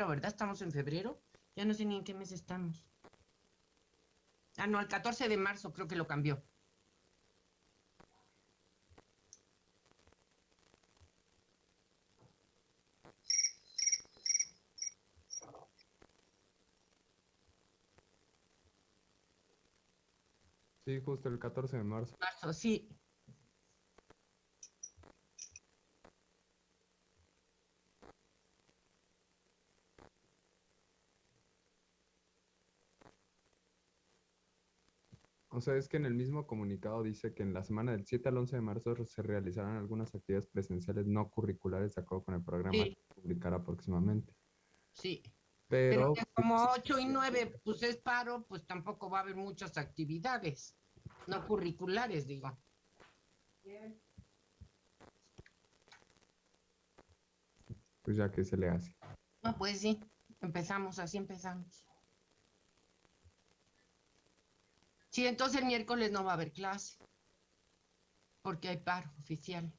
febrero, ¿verdad? Estamos en febrero. Ya no sé ni en qué mes estamos. Ah, no, el 14 de marzo creo que lo cambió. Sí, justo el 14 de marzo. Marzo, sí. O sea, es que en el mismo comunicado dice que en la semana del 7 al 11 de marzo se realizarán algunas actividades presenciales no curriculares de acuerdo con el programa Sí. que publicará próximamente. Sí. Pero Pero, que como 8 y 9 pues es paro, pues tampoco va a haber muchas actividades no curriculares, digo. pues ya que se le hace. No, pues sí, empezamos, así empezamos. Sí, entonces el miércoles no va a haber clase, porque hay paro oficial.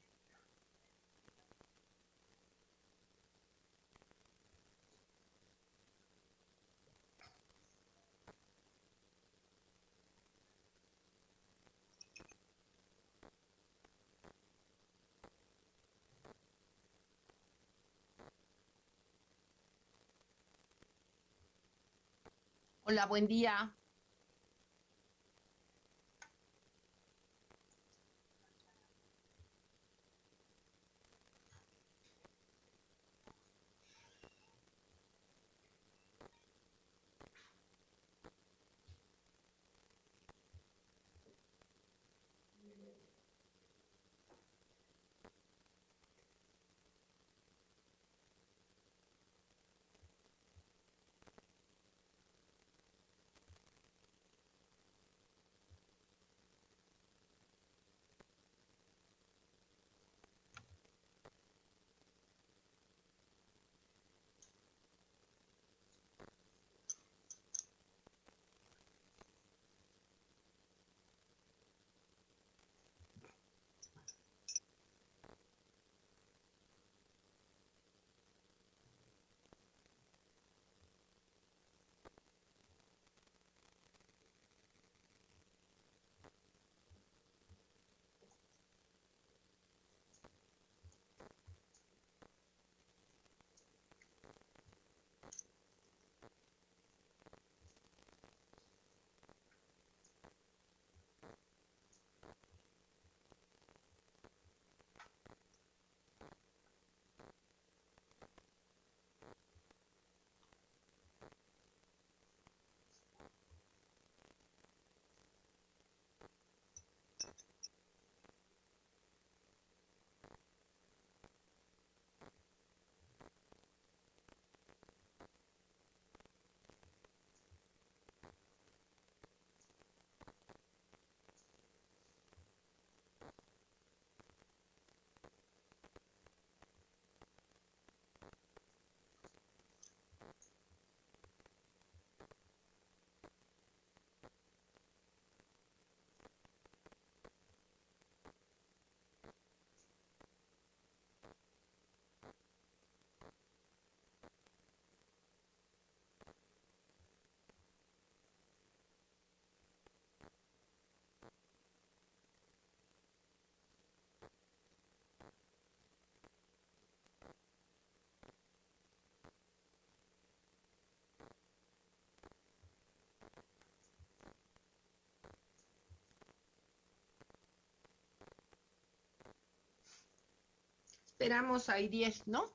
Hola, buen día. Esperamos ahí 10, ¿no?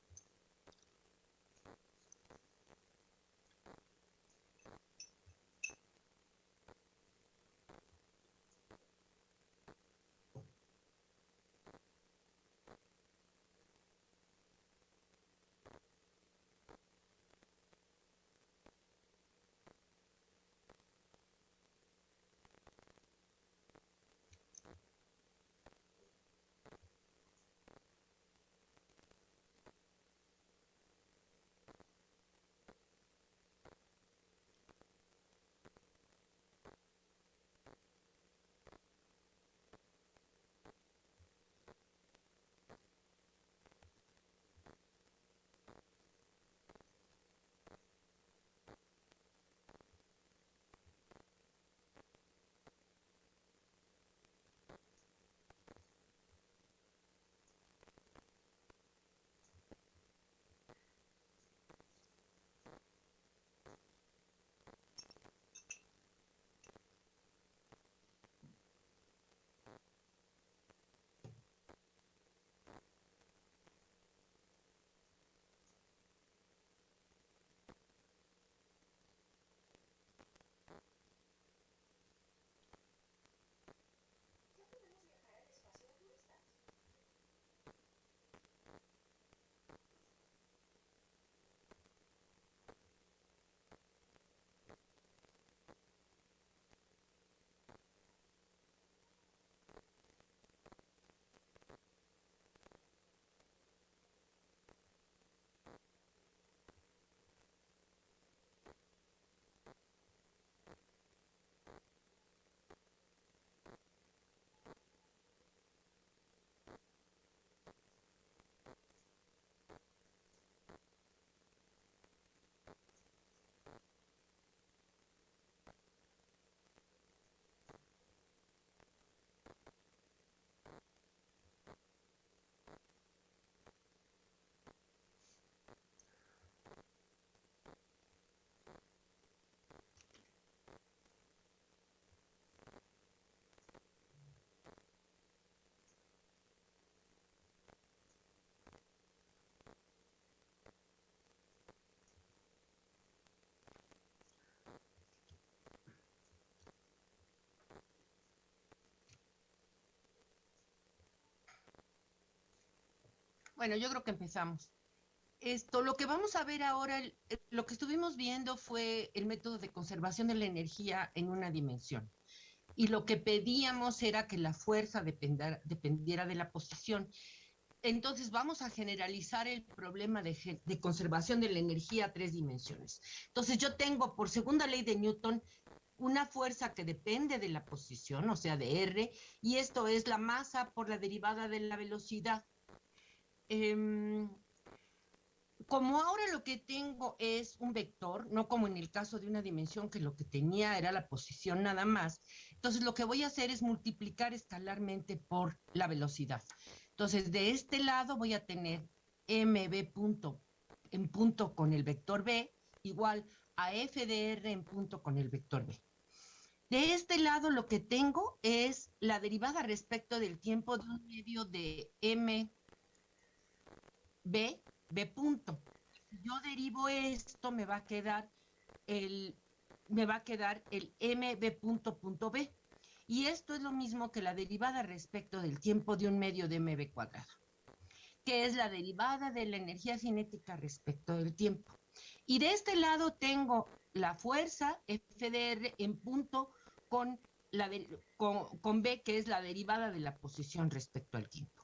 Bueno, yo creo que empezamos. Esto, lo que vamos a ver ahora, lo que estuvimos viendo fue el método de conservación de la energía en una dimensión. Y lo que pedíamos era que la fuerza dependiera, de la posición. Entonces vamos a generalizar el problema de, de, conservación de la energía a tres dimensiones. Entonces yo tengo por segunda ley de Newton una fuerza que depende de la posición, o sea, de R, y esto es la masa por la derivada de la velocidad. Eh, como ahora lo que tengo es un vector, no como en el caso de una dimensión que lo que tenía era la posición nada más, entonces lo que voy a hacer es multiplicar escalarmente por la velocidad. Entonces de este lado voy a tener mb punto en punto con el vector b igual a f de r en punto con el vector b. De este lado lo que tengo es la derivada respecto del tiempo de un medio de m b B punto. Si yo derivo esto, me va a quedar el, me va a quedar el MB punto punto B. Y esto es lo mismo que la derivada respecto del tiempo de un medio de MB cuadrado, que es la derivada de la energía cinética respecto del tiempo. Y de este lado tengo la fuerza FDR en punto con, la con, con B, que es la derivada de la posición respecto al tiempo.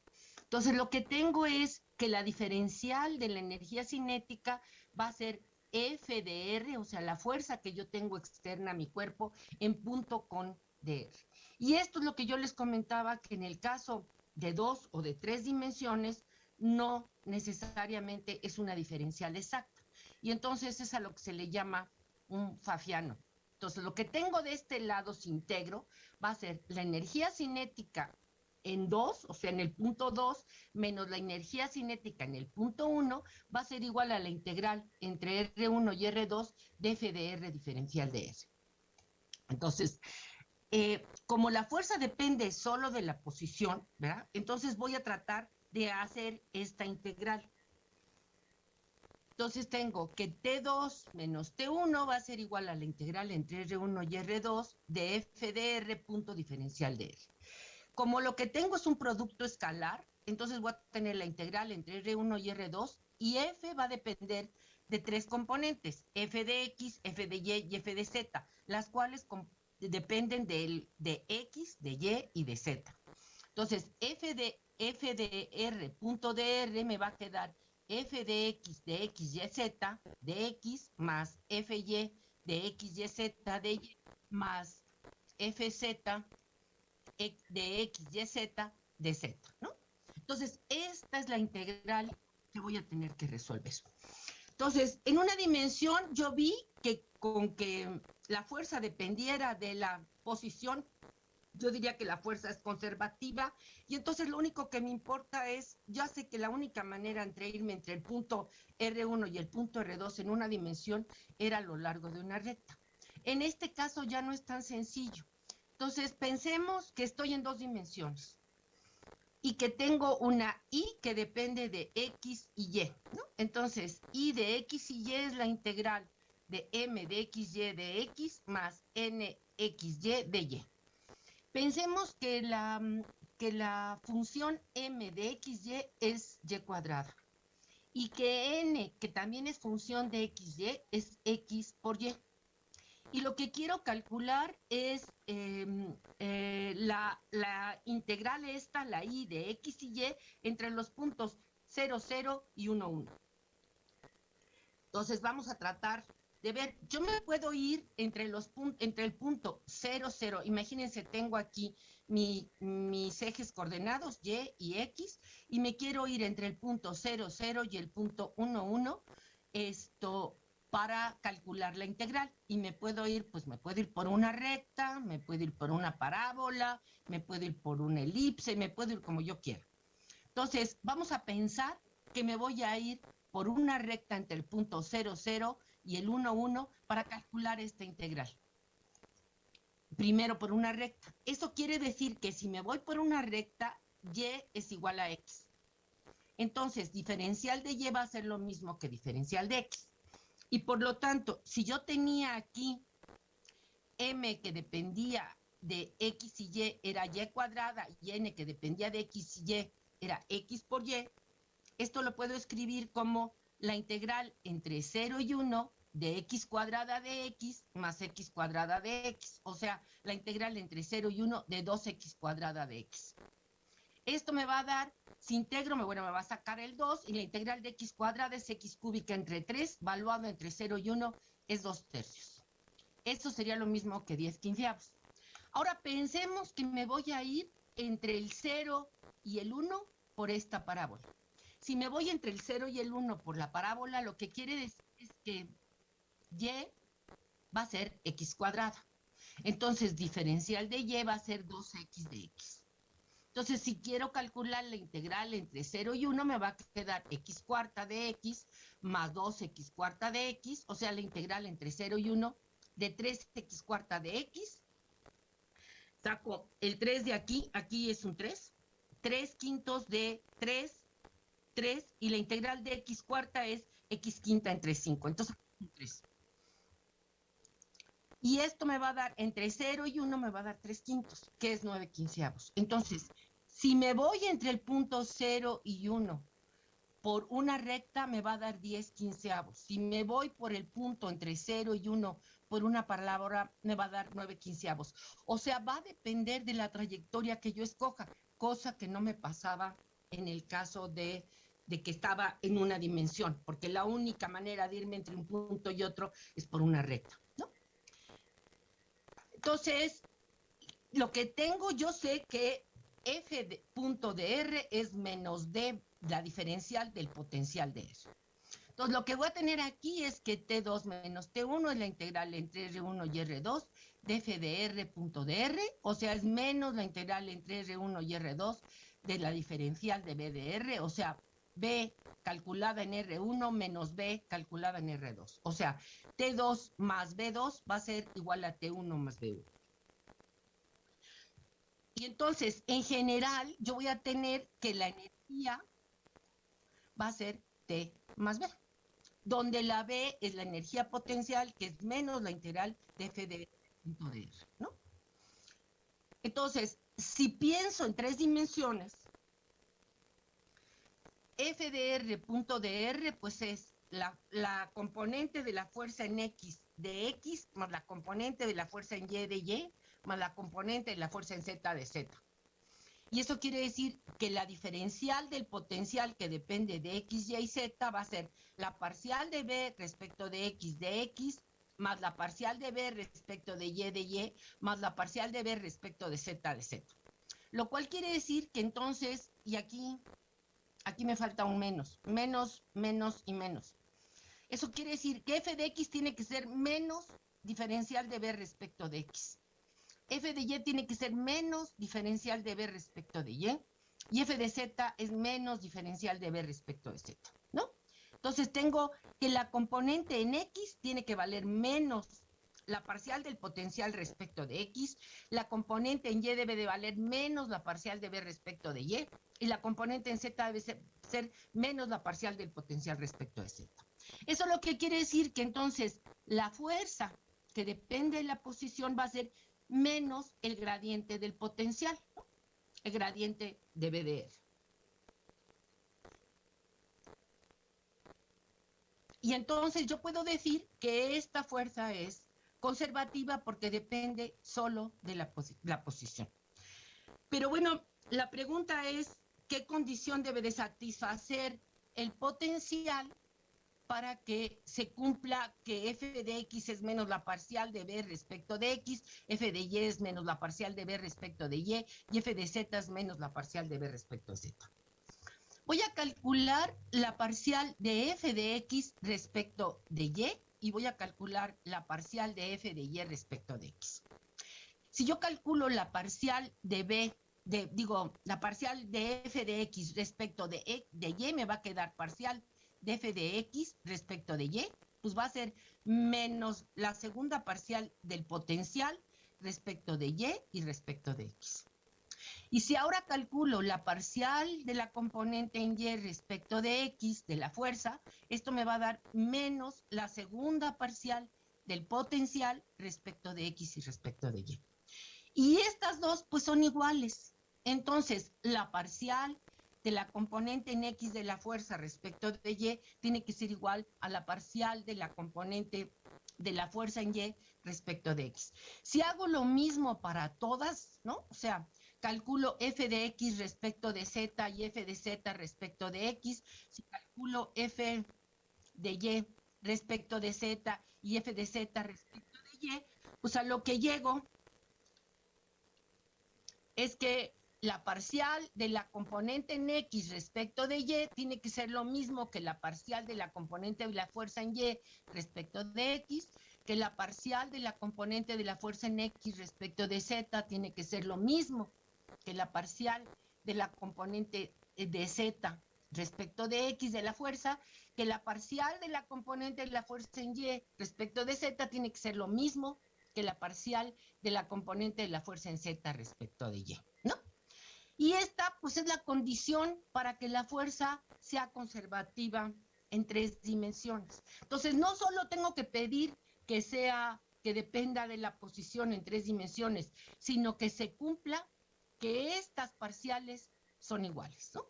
Entonces, lo que tengo es que la diferencial de la energía cinética va a ser F de R, o sea, la fuerza que yo tengo externa a mi cuerpo en punto con DR. Y esto es lo que yo les comentaba, que en el caso de dos o de tres dimensiones, no necesariamente es una diferencial exacta. Y entonces es a lo que se le llama un fafiano. Entonces, lo que tengo de este lado, si integro, va a ser la energía cinética en 2, o sea, en el punto 2, menos la energía cinética en el punto 1, va a ser igual a la integral entre R1 y R2 de F de R diferencial de S. Entonces, eh, como la fuerza depende solo de la posición, ¿verdad? Entonces voy a tratar de hacer esta integral. Entonces tengo que T2 menos T1 va a ser igual a la integral entre R1 y R2 de F de R punto diferencial de R. Como lo que tengo es un producto escalar, entonces voy a tener la integral entre R1 y R2 y F va a depender de tres componentes, f de x, f de y y f de z, las cuales dependen de, de x, de y y de z. Entonces, f de, f de r punto de r me va a quedar f de x de x, y, z de x más fy de x, y, z de y más fz de x, y, z, de z, ¿no? Entonces, esta es la integral que voy a tener que resolver. Entonces, en una dimensión yo vi que con que la fuerza dependiera de la posición, yo diría que la fuerza es conservativa y entonces lo único que me importa es, ya sé que la única manera entre irme entre el punto R1 y el punto R2 en una dimensión era a lo largo de una recta. En este caso ya no es tan sencillo. Entonces, pensemos que estoy en dos dimensiones y que tengo una y que depende de x y y. Entonces, y de x y y es la integral de m de x y de x más n x y de y. Pensemos que la, que la función m de x y es y cuadrada y que n, que también es función de x y, es x por y. Y lo que quiero calcular es em, eh, la, integral esta, la i de x y y, entre los puntos 0, 0 y 1, 1. Entonces vamos a tratar de ver, yo me puedo ir entre, los entre el punto 0, 0, imagínense, tengo aquí mis ejes coordenados y y x, y me quiero ir entre el punto 0, 0 y el punto 1, 1, esto para calcular la integral y me puedo ir, pues me puedo ir por una recta, me puedo ir por una parábola, me puedo ir por una elipse, me puedo ir como yo quiera. Entonces, vamos a pensar que me voy a ir por una recta entre el punto 0, 0 y el 1, 1 para calcular esta integral. Primero por una recta. Eso quiere decir que si me voy por una recta, y es igual a x. Entonces, diferencial de y va a ser lo mismo que diferencial de x. Y por lo tanto, si yo tenía aquí m que dependía de x y y era y cuadrada y n que dependía de x y y era x por y, Esto lo puedo escribir como la integral entre 0 y 1 de x cuadrada de x más x cuadrada de x, o sea, la integral entre 0 y 1 de 2x cuadrada de x. Esto me va a dar, si integro, me, bueno, me va a sacar el 2 y la integral de x cuadrada es x cúbica entre 3, valuado entre 0 y 1 es 2 tercios. Esto sería lo mismo que 10 quinceavos. Ahora pensemos que me voy a ir entre el 0 y el 1 por esta parábola. Si me voy entre el 0 y el 1 por la parábola, lo que quiere decir es que y va a ser x cuadrada. Entonces, diferencial de y va a ser 2x de x. Entonces, si quiero calcular la integral entre 0 y 1, me va a quedar x cuarta de x más 2x cuarta de x, o sea, la integral entre 0 y 1 de 3x cuarta de x. Saco el 3 de aquí, aquí es un 3. 3 quintos de 3, 3, y la integral de x cuarta es x quinta entre 5. Entonces, un 3. Y esto me va a dar, entre 0 y 1 me va a dar 3 quintos, que es 9 quinceavos. Entonces, si me voy entre el punto 0 y 1 por una recta, me va a dar 10 quinceavos. Si me voy por el punto entre 0 y 1 por una palabra, me va a dar 9 quinceavos. O sea, va a depender de la trayectoria que yo escoja, cosa que no me pasaba en el caso de, de que estaba en una dimensión, porque la única manera de irme entre un punto y otro es por una recta. Entonces, lo que tengo, yo sé que f de, punto de R es menos D, la diferencial del potencial de R. Entonces, lo que voy a tener aquí es que T2 menos T1 es la integral entre R1 y R2 de f de R punto de R, o sea, es menos la integral entre R1 y R2 de la diferencial de B de R, o sea, B calculada en R1 menos B calculada en R2. O sea, T2 más B2 va a ser igual a T1 más B1. Y entonces, en general, yo voy a tener que la energía va a ser T más B, donde la B es la energía potencial, que es menos la integral de F de R, ¿no? Entonces, si pienso en tres dimensiones, F de R punto de R, pues es la, la, componente de la fuerza en X de X más la componente de la fuerza en Y de Y más la componente de la fuerza en Z de Z. Y eso quiere decir que la diferencial del potencial que depende de X, Y y Z va a ser la parcial de B respecto de X de X más la parcial de B respecto de Y de Y más la parcial de B respecto de Z de Z. Lo cual quiere decir que entonces, y aquí Aquí me falta un menos. Menos, menos y menos. Eso quiere decir que f de x tiene que ser menos diferencial de b respecto de x. f de y tiene que ser menos diferencial de b respecto de y. Y f de z es menos diferencial de b respecto de z, ¿no? Entonces tengo que la componente en x tiene que valer menos la parcial del potencial respecto de x, la componente en y debe de valer menos la parcial de b respecto de y, y la componente en z debe ser, menos la parcial del potencial respecto de z. Eso lo que quiere decir que entonces la fuerza que depende de la posición va a ser menos el gradiente del potencial, el gradiente de BDR. Y entonces yo puedo decir que esta fuerza es conservativa porque depende solo de la, la posición. Pero bueno, la pregunta es, ¿qué condición debe de satisfacer el potencial para que se cumpla que f de x es menos la parcial de b respecto de x, f de y es menos la parcial de b respecto de y, y f de z es menos la parcial de b respecto de z. Voy a calcular la parcial de f de x respecto de y y voy a calcular la parcial de f de y respecto de x. Si yo calculo la parcial de b, de, digo, la parcial de f de x respecto de, e, de y, me va a quedar parcial de f de x respecto de y, pues va a ser menos la segunda parcial del potencial respecto de y y respecto de x. Y si ahora calculo la parcial de la componente en Y respecto de X, de la fuerza, esto me va a dar menos la segunda parcial del potencial respecto de X y respecto de Y. Y estas dos pues son iguales. Entonces, la parcial de la componente en X de la fuerza respecto de Y tiene que ser igual a la parcial de la componente de la fuerza en Y respecto de X. Si hago lo mismo para todas, ¿no? O sea, calculo f de X respecto de Z y f de Z respecto de X, si calculo f de Y respecto de Z y f de Z respecto de Y, pues a lo que llego es que la parcial de la componente en X respecto de Y tiene que ser lo mismo que la parcial de la componente de la fuerza en Y respecto de X, que la parcial de la componente de la fuerza en X respecto de Z tiene que ser lo mismo que la parcial de la componente de Z respecto de X de la fuerza, que la parcial de la componente de la fuerza en Y respecto de Z tiene que ser lo mismo que la parcial de la componente de la fuerza en Z respecto de Y, ¿no? Y esta, pues, es la condición para que la fuerza sea conservativa en tres dimensiones. Entonces, no solo tengo que pedir que sea, que dependa de la posición en tres dimensiones, sino que se cumpla que estas parciales son iguales, ¿no?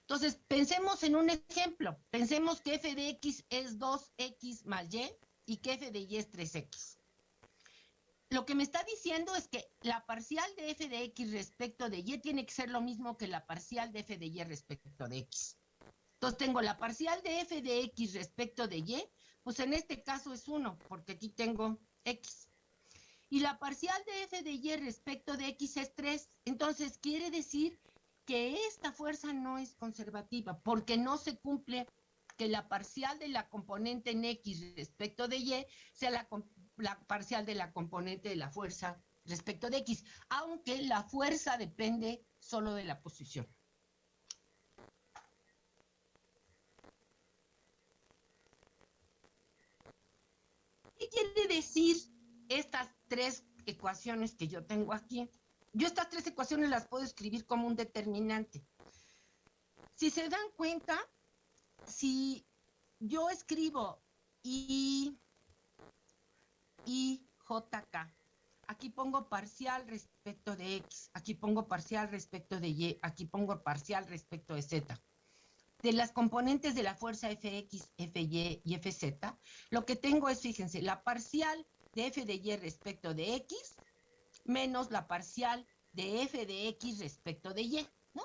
Entonces, pensemos en un ejemplo. Pensemos que f de x es 2x más y y que f de y es 3x lo que me está diciendo es que la parcial de f de x respecto de y tiene que ser lo mismo que la parcial de f de y respecto de x. Entonces tengo la parcial de f de x respecto de y, pues en este caso es 1, porque aquí tengo x. Y la parcial de f de y respecto de x es 3. Entonces quiere decir que esta fuerza no es conservativa, porque no se cumple que la parcial de la componente en x respecto de y sea la, la parcial de la componente de la fuerza respecto de X, aunque la fuerza depende solo de la posición. ¿Qué quiere decir estas tres ecuaciones que yo tengo aquí? Yo estas tres ecuaciones las puedo escribir como un determinante. Si se dan cuenta, si yo escribo y y JK. Aquí pongo parcial respecto de X, aquí pongo parcial respecto de Y, aquí pongo parcial respecto de Z. De las componentes de la fuerza Fx, Fy y Fz, lo que tengo es, fíjense, la parcial de F de Y respecto de X menos la parcial de F de X respecto de Y, ¿no?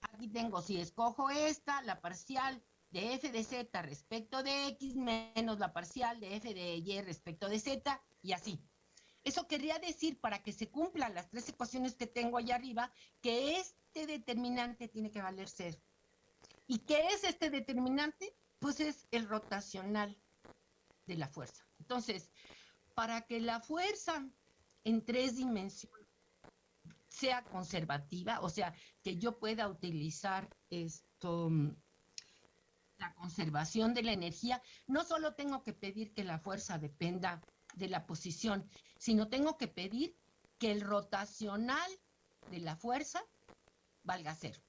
Aquí tengo, si escojo esta, la parcial de f de z respecto de x menos la parcial de f de y respecto de z y así. Eso querría decir, para que se cumplan las tres ecuaciones que tengo allá arriba, que este determinante tiene que valer cero. ¿Y qué es este determinante? Pues es el rotacional de la fuerza. Entonces, para que la fuerza en tres dimensiones sea conservativa, o sea, que yo pueda utilizar esto la conservación de la energía, no solo tengo que pedir que la fuerza dependa de la posición, sino tengo que pedir que el rotacional de la fuerza valga cero.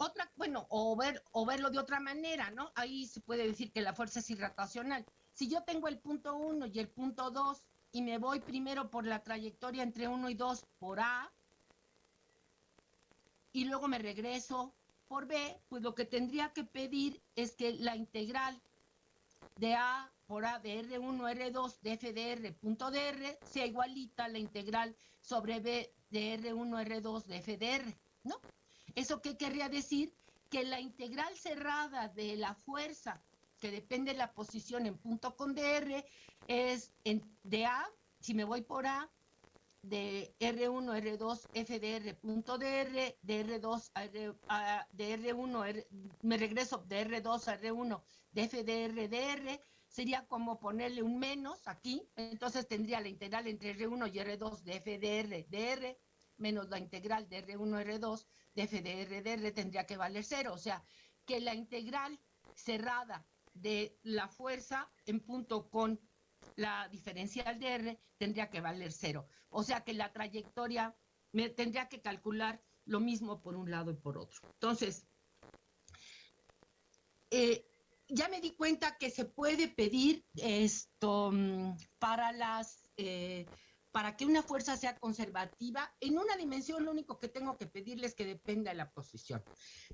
Otra, bueno, o, ver, o verlo de otra manera, ¿no? Ahí se puede decir que la fuerza es irrotacional. Si yo tengo el punto 1 y el punto 2 y me voy primero por la trayectoria entre 1 y 2 por A, y luego me regreso por B, pues lo que tendría que pedir es que la integral de A por A de R1, R2 de F de R punto R sea igualita a la integral sobre B de R1, R2 de F de R, ¿no? ¿Eso qué querría decir? Que la integral cerrada de la fuerza que depende de la posición en punto con DR es en, de A, si me voy por A, de R1, R2, FDR, punto DR, de R2 a, de R1, me regreso de R2 a R1, de FDR, DR, sería como ponerle un menos aquí, entonces tendría la integral entre R1 y R2 de FDR, DR, menos la integral de R1, R2 de FDR, DR, tendría que valer cero, o sea, que la integral cerrada de la fuerza en punto con la diferencial de R tendría que valer cero. O sea que la trayectoria me tendría que calcular lo mismo por un lado y por otro. Entonces, eh, ya me di cuenta que se puede pedir esto mm, para las, eh, para que una fuerza sea conservativa, en una dimensión lo único que tengo que pedirle es que dependa de la posición.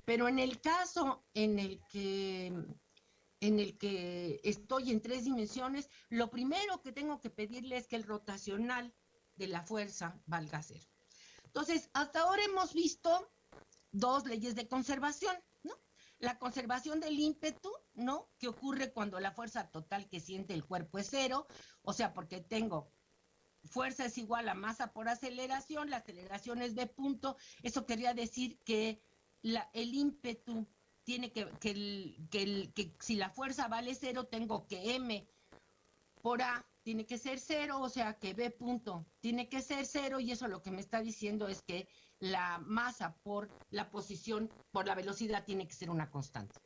Pero en el caso en el que en el que estoy en tres dimensiones, lo primero que tengo que pedirle es que el rotacional de la fuerza valga cero. Entonces, hasta ahora hemos visto dos leyes de conservación, ¿no? La conservación del ímpetu, ¿no? Que ocurre cuando la fuerza total que siente el cuerpo es cero, o sea, porque tengo fuerza es igual a masa por aceleración, la aceleración es B punto, eso quería decir que el ímpetu tiene que, que, el, que, el, que si la fuerza vale cero, tengo que M por A tiene que ser cero, o sea que B punto tiene que ser cero y eso lo que me está diciendo es que la masa por la posición, por la velocidad tiene que ser una constante.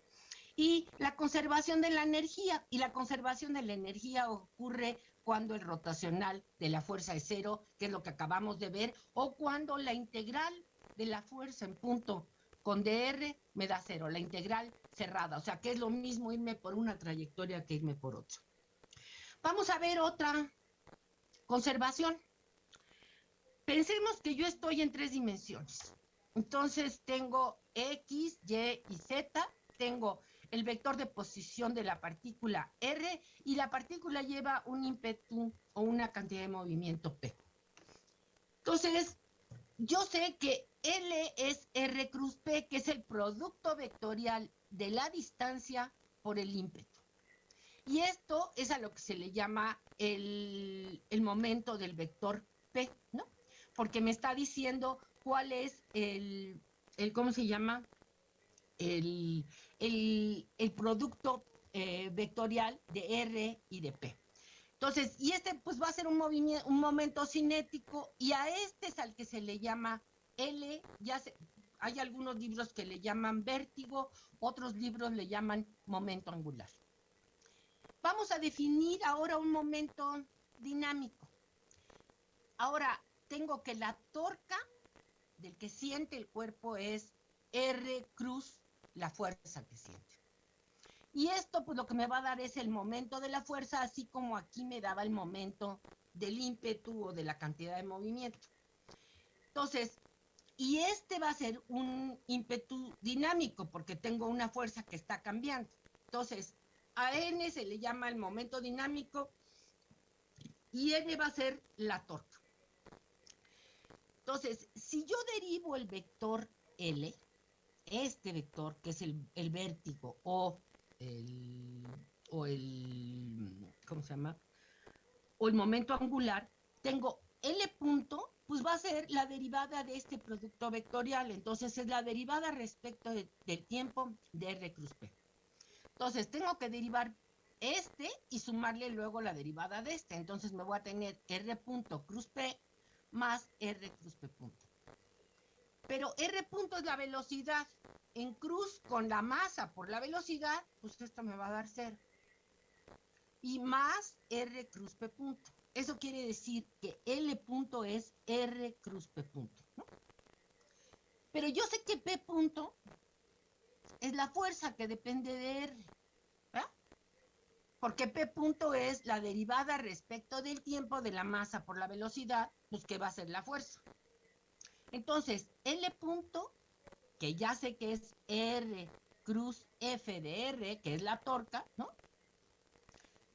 Y la conservación de la energía, y la conservación de la energía ocurre cuando el rotacional de la fuerza es cero, que es lo que acabamos de ver, o cuando la integral de la fuerza en punto con dr me da cero, la integral cerrada, o sea que es lo mismo irme por una trayectoria que irme por otra. Vamos a ver otra conservación. Pensemos que yo estoy en tres dimensiones. Entonces tengo X, Y y Z, tengo el vector de posición de la partícula R y la partícula lleva un ímpetu o una cantidad de movimiento P. Entonces, yo sé que L es R cruz P, que es el producto vectorial de la distancia por el ímpetu. Y esto es a lo que se le llama el, el momento del vector P, ¿no? porque me está diciendo cuál es el, el ¿cómo se llama? El, el, el producto eh, vectorial de R y de P. Entonces, y este pues va a ser un, un momento cinético y a este es al que se le llama L, ya se, hay algunos libros que le llaman vértigo, otros libros le llaman momento angular. Vamos a definir ahora un momento dinámico. Ahora, tengo que la torca del que siente el cuerpo es R cruz, la fuerza que siente. Y esto pues lo que me va a dar es el momento de la fuerza, así como aquí me daba el momento del ímpetu o de la cantidad de movimiento. Entonces, y este va a ser un ímpetu dinámico porque tengo una fuerza que está cambiando. Entonces, a N se le llama el momento dinámico y N va a ser la torca. Entonces, si yo derivo el vector L, este vector que es el, el vértigo o el, o el, ¿cómo se llama? O el momento angular, tengo L punto, pues va a ser la derivada de este producto vectorial. Entonces es la derivada respecto de, del tiempo de R cruz P. Entonces tengo que derivar este y sumarle luego la derivada de este. Entonces me voy a tener R punto cruz P más R cruz P punto. Pero R punto es la velocidad. En cruz con la masa por la velocidad, pues esto me va a dar cero. Y más R cruz P punto. Eso quiere decir que L punto es R cruz P punto. ¿no? Pero yo sé que P punto es la fuerza que depende de R porque P punto es la derivada respecto del tiempo de la masa por la velocidad, pues que va a ser la fuerza. Entonces, L punto, que ya sé que es R cruz F de R, que es la torca, ¿no?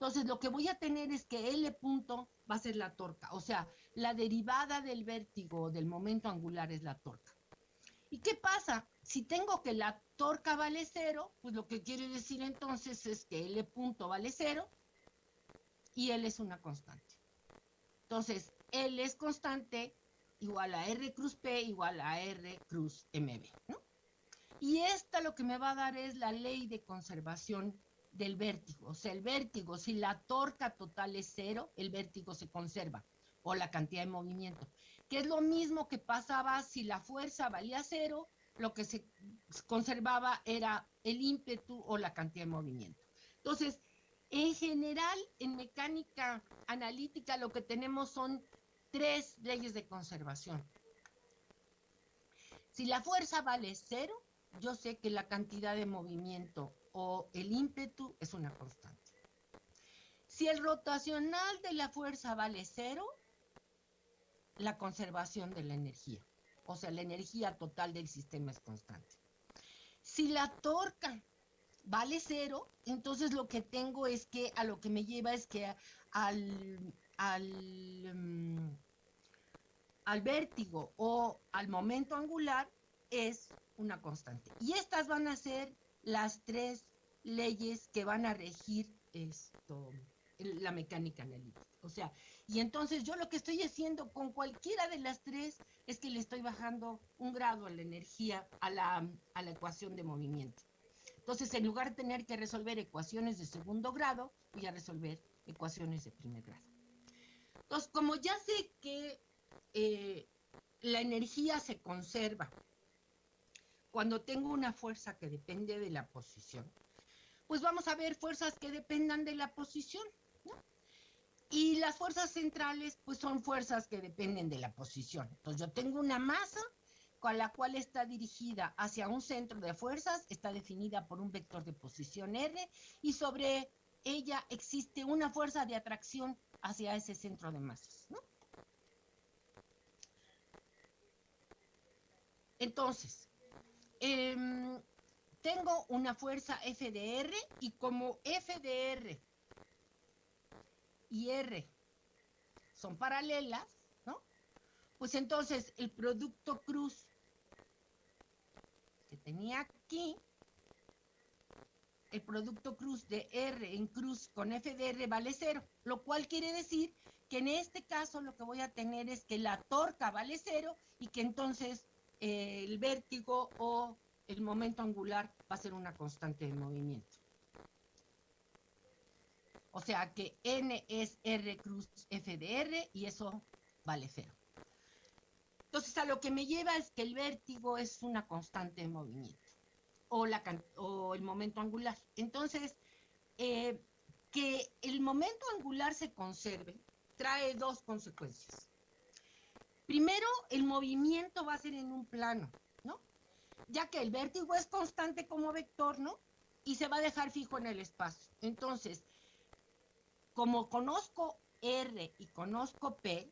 Entonces, lo que voy a tener es que L punto va a ser la torca, o sea, la derivada del vértigo del momento angular es la torca. ¿Y qué pasa? Si tengo que la torca vale cero, pues lo que quiere decir entonces es que L punto vale cero y L es una constante. Entonces, L es constante igual a R cruz P igual a R cruz MB, ¿no? Y esta lo que me va a dar es la ley de conservación del vértigo. O sea, el vértigo, si la torca total es cero, el vértigo se conserva, o la cantidad de movimiento. Que es lo mismo que pasaba si la fuerza valía cero lo que se conservaba era el ímpetu o la cantidad de movimiento. Entonces, en general, en mecánica analítica lo que tenemos son tres leyes de conservación. Si la fuerza vale cero, yo sé que la cantidad de movimiento o el ímpetu es una constante. Si el rotacional de la fuerza vale cero, la conservación de la energía. O sea, la energía total del sistema es constante. Si la torca vale cero, entonces lo que tengo es que a lo que me lleva es que al, al, mm, al vértigo o al momento angular es una constante. Y estas van a ser las tres leyes que van a regir esto, la mecánica analítica. O sea, y entonces yo lo que estoy haciendo con cualquiera de las tres es que le estoy bajando un grado a la energía, a la, a la ecuación de movimiento. Entonces, en lugar de tener que resolver ecuaciones de segundo grado, voy a resolver ecuaciones de primer grado. Entonces, como ya sé que eh, la energía se conserva cuando tengo una fuerza que depende de la posición, pues vamos a ver fuerzas que dependan de la posición. Y las fuerzas centrales, pues son fuerzas que dependen de la posición. Entonces yo tengo una masa con la cual está dirigida hacia un centro de fuerzas, está definida por un vector de posición R, y sobre ella existe una fuerza de atracción hacia ese centro de masas. Entonces, eh, tengo una fuerza FDR y como FDR y R son paralelas, ¿no? Pues entonces el producto cruz que tenía aquí, el producto cruz de R en cruz con FDR vale cero, lo cual quiere decir que en este caso lo que voy a tener es que la torca vale cero y que entonces eh, el vértigo o el momento angular va a ser una constante de movimiento. O sea que N es R cruz F de R y eso vale cero. Entonces a lo que me lleva es que el vértigo es una constante de movimiento o, la, o el momento angular. Entonces, eh, que el momento angular se conserve trae dos consecuencias. Primero, el movimiento va a ser en un plano ya que el vértigo es constante como vector, ¿no? Y se va a dejar fijo en el espacio. Entonces, como conozco R y conozco P,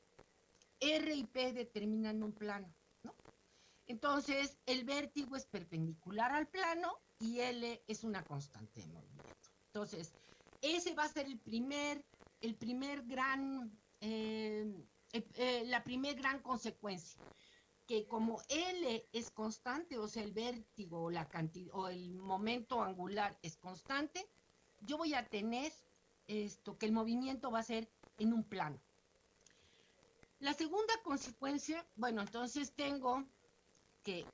R y P determinan un plano, ¿no? Entonces, el vértigo es perpendicular al plano y L es una constante de movimiento. Entonces, ese va a ser el primer, el primer gran, eh, eh, la primer gran consecuencia que como L es constante, o sea, el vértigo o, la cantidad, o el momento angular es constante, yo voy a tener esto, que el movimiento va a ser en un plano. La segunda consecuencia, bueno, entonces tengo que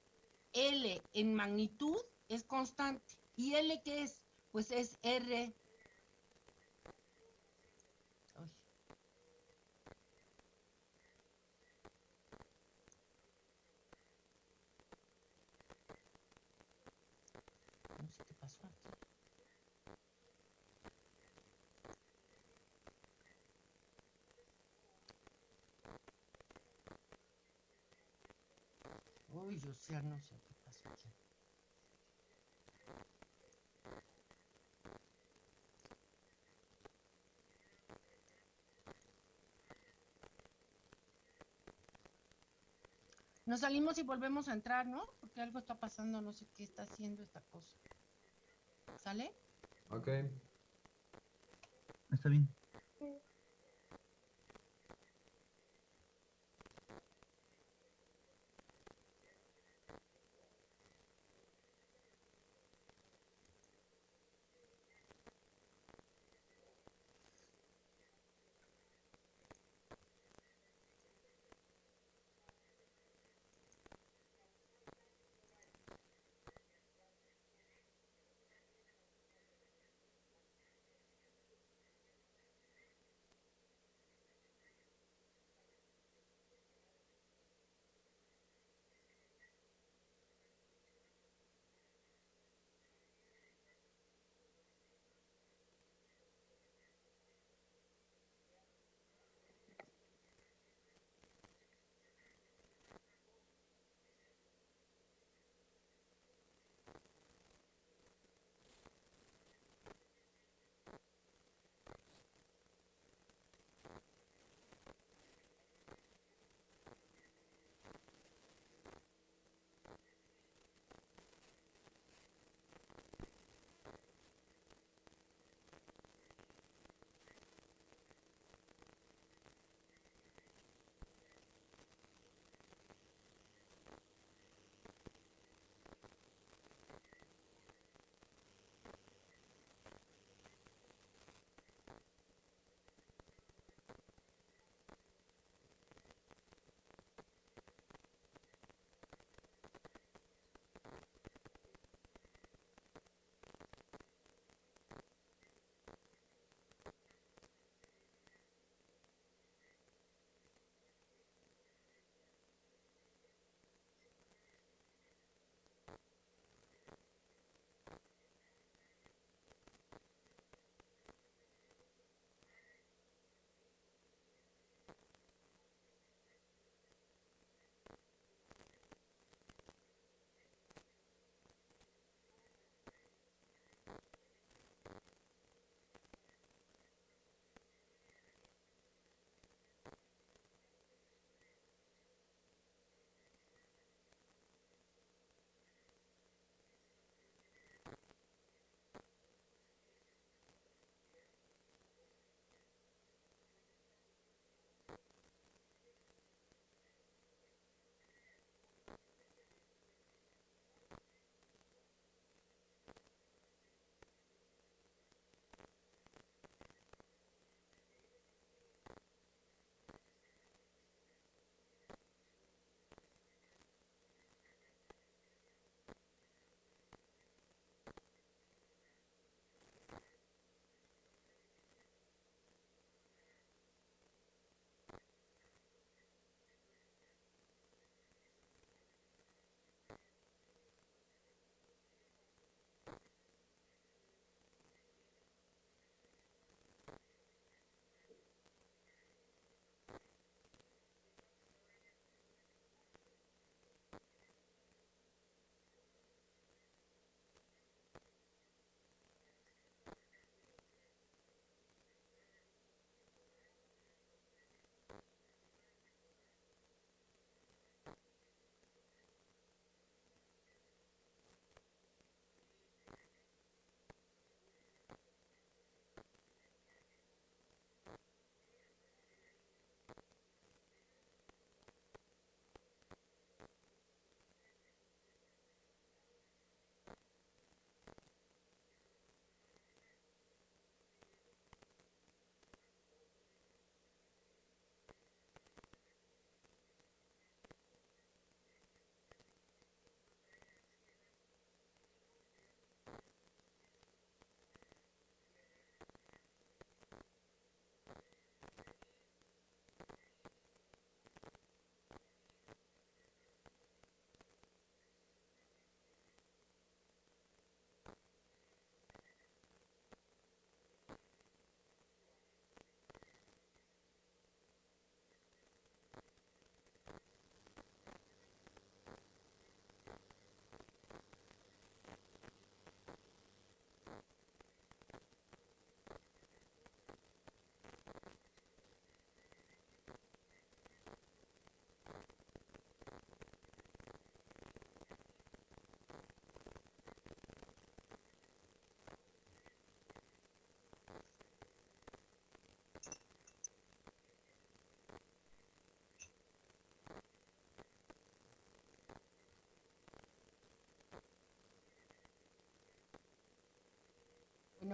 L en magnitud es constante. ¿Y L qué es? Pues es R Aquí. Nos salimos y volvemos a entrar, ¿no? Porque algo está pasando, no sé qué está haciendo esta cosa. ¿Sale? Ok. Está bien.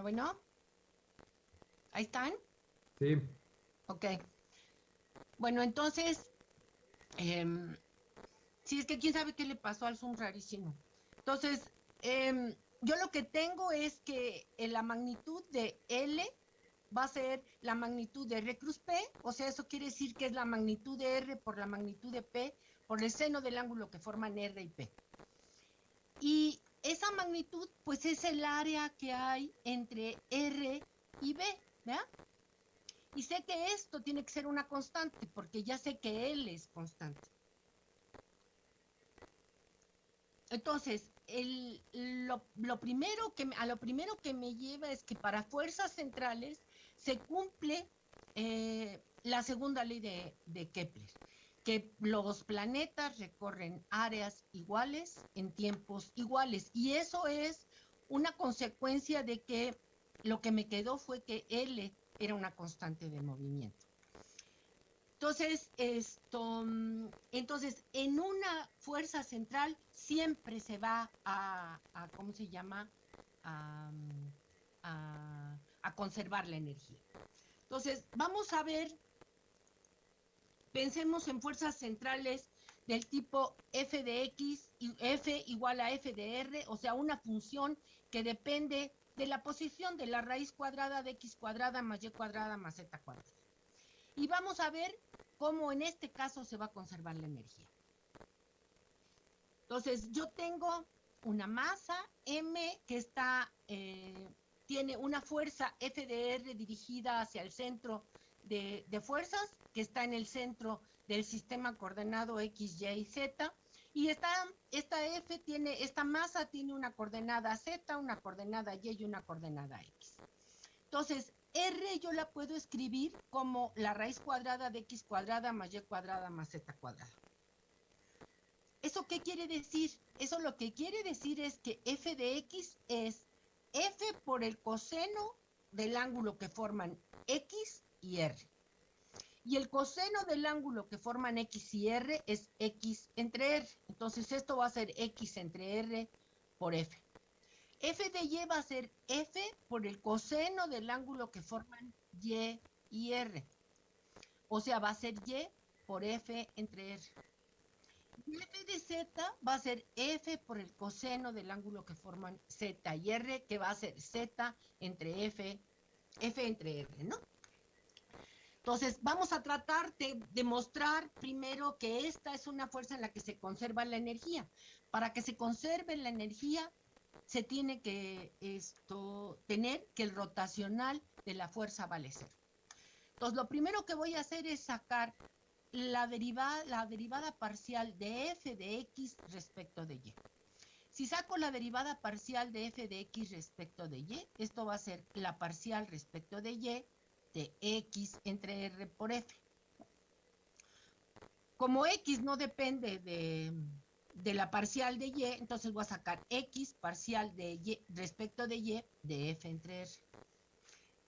Bueno. ¿Ahí están? Sí. Ok. Bueno, entonces, em, sí, es que quién sabe qué le pasó al Zoom rarísimo. Entonces, em, yo lo que tengo es que en la magnitud de L va a ser la magnitud de R cruz P, o sea, eso quiere decir que es la magnitud de R por la magnitud de P por el seno del ángulo que forman R y P. Y esa magnitud, pues es el área que hay entre R y B, ¿verdad? Y sé que esto tiene que ser una constante, porque ya sé que L es constante. Entonces, lo, primero que, a lo primero que me lleva es que para fuerzas centrales se cumple eh, la segunda ley de, de Kepler, que los planetas recorren áreas iguales en tiempos iguales. Y eso es una consecuencia de que lo que me quedó fue que L era una constante de movimiento. Entonces, esto, mm, entonces, en una fuerza central siempre se va a, ¿cómo se llama? Mm, a, a, conservar la energía. Entonces, vamos a ver, pensemos en fuerzas centrales del tipo f de x y f igual a f de r, o sea, una función que depende de la posición de la raíz cuadrada de x cuadrada más y cuadrada más z cuadrada. Y vamos a ver cómo en este caso se va a conservar la energía. Entonces, yo tengo una masa M que está, eh, tiene una fuerza FDR dirigida hacia el centro de, fuerzas, que está en el centro del sistema coordenado X, Y y Z. Y esta, esta F tiene, esta masa tiene una coordenada Z, una coordenada Y y una coordenada X. Entonces, R yo la puedo escribir como la raíz cuadrada de x cuadrada más y cuadrada más z cuadrada. ¿Eso qué quiere decir? Eso lo que quiere decir es que f de x es f por el coseno del ángulo que forman x y r. Y el coseno del ángulo que forman x y r es x entre r. Entonces esto va a ser x entre r por f f de y va a ser f por el coseno del ángulo que forman y y r. O sea, va a ser y por f entre r. Y f de z va a ser f por el coseno del ángulo que forman z y r, que va a ser z entre f, f entre r, ¿no? Entonces, vamos a tratar de demostrar primero que esta es una fuerza en la que se conserva la energía. Para que se conserve la energía, se tiene que esto, tener que el rotacional de la fuerza vale cero. Entonces, lo primero que voy a hacer es sacar la derivada, la derivada parcial de f de x respecto de y. Si saco la derivada parcial de f de x respecto de y, esto va a ser la parcial respecto de y de x entre r por f. Como x no depende de, de la parcial de y, entonces voy a sacar x parcial de y respecto de y de f entre r.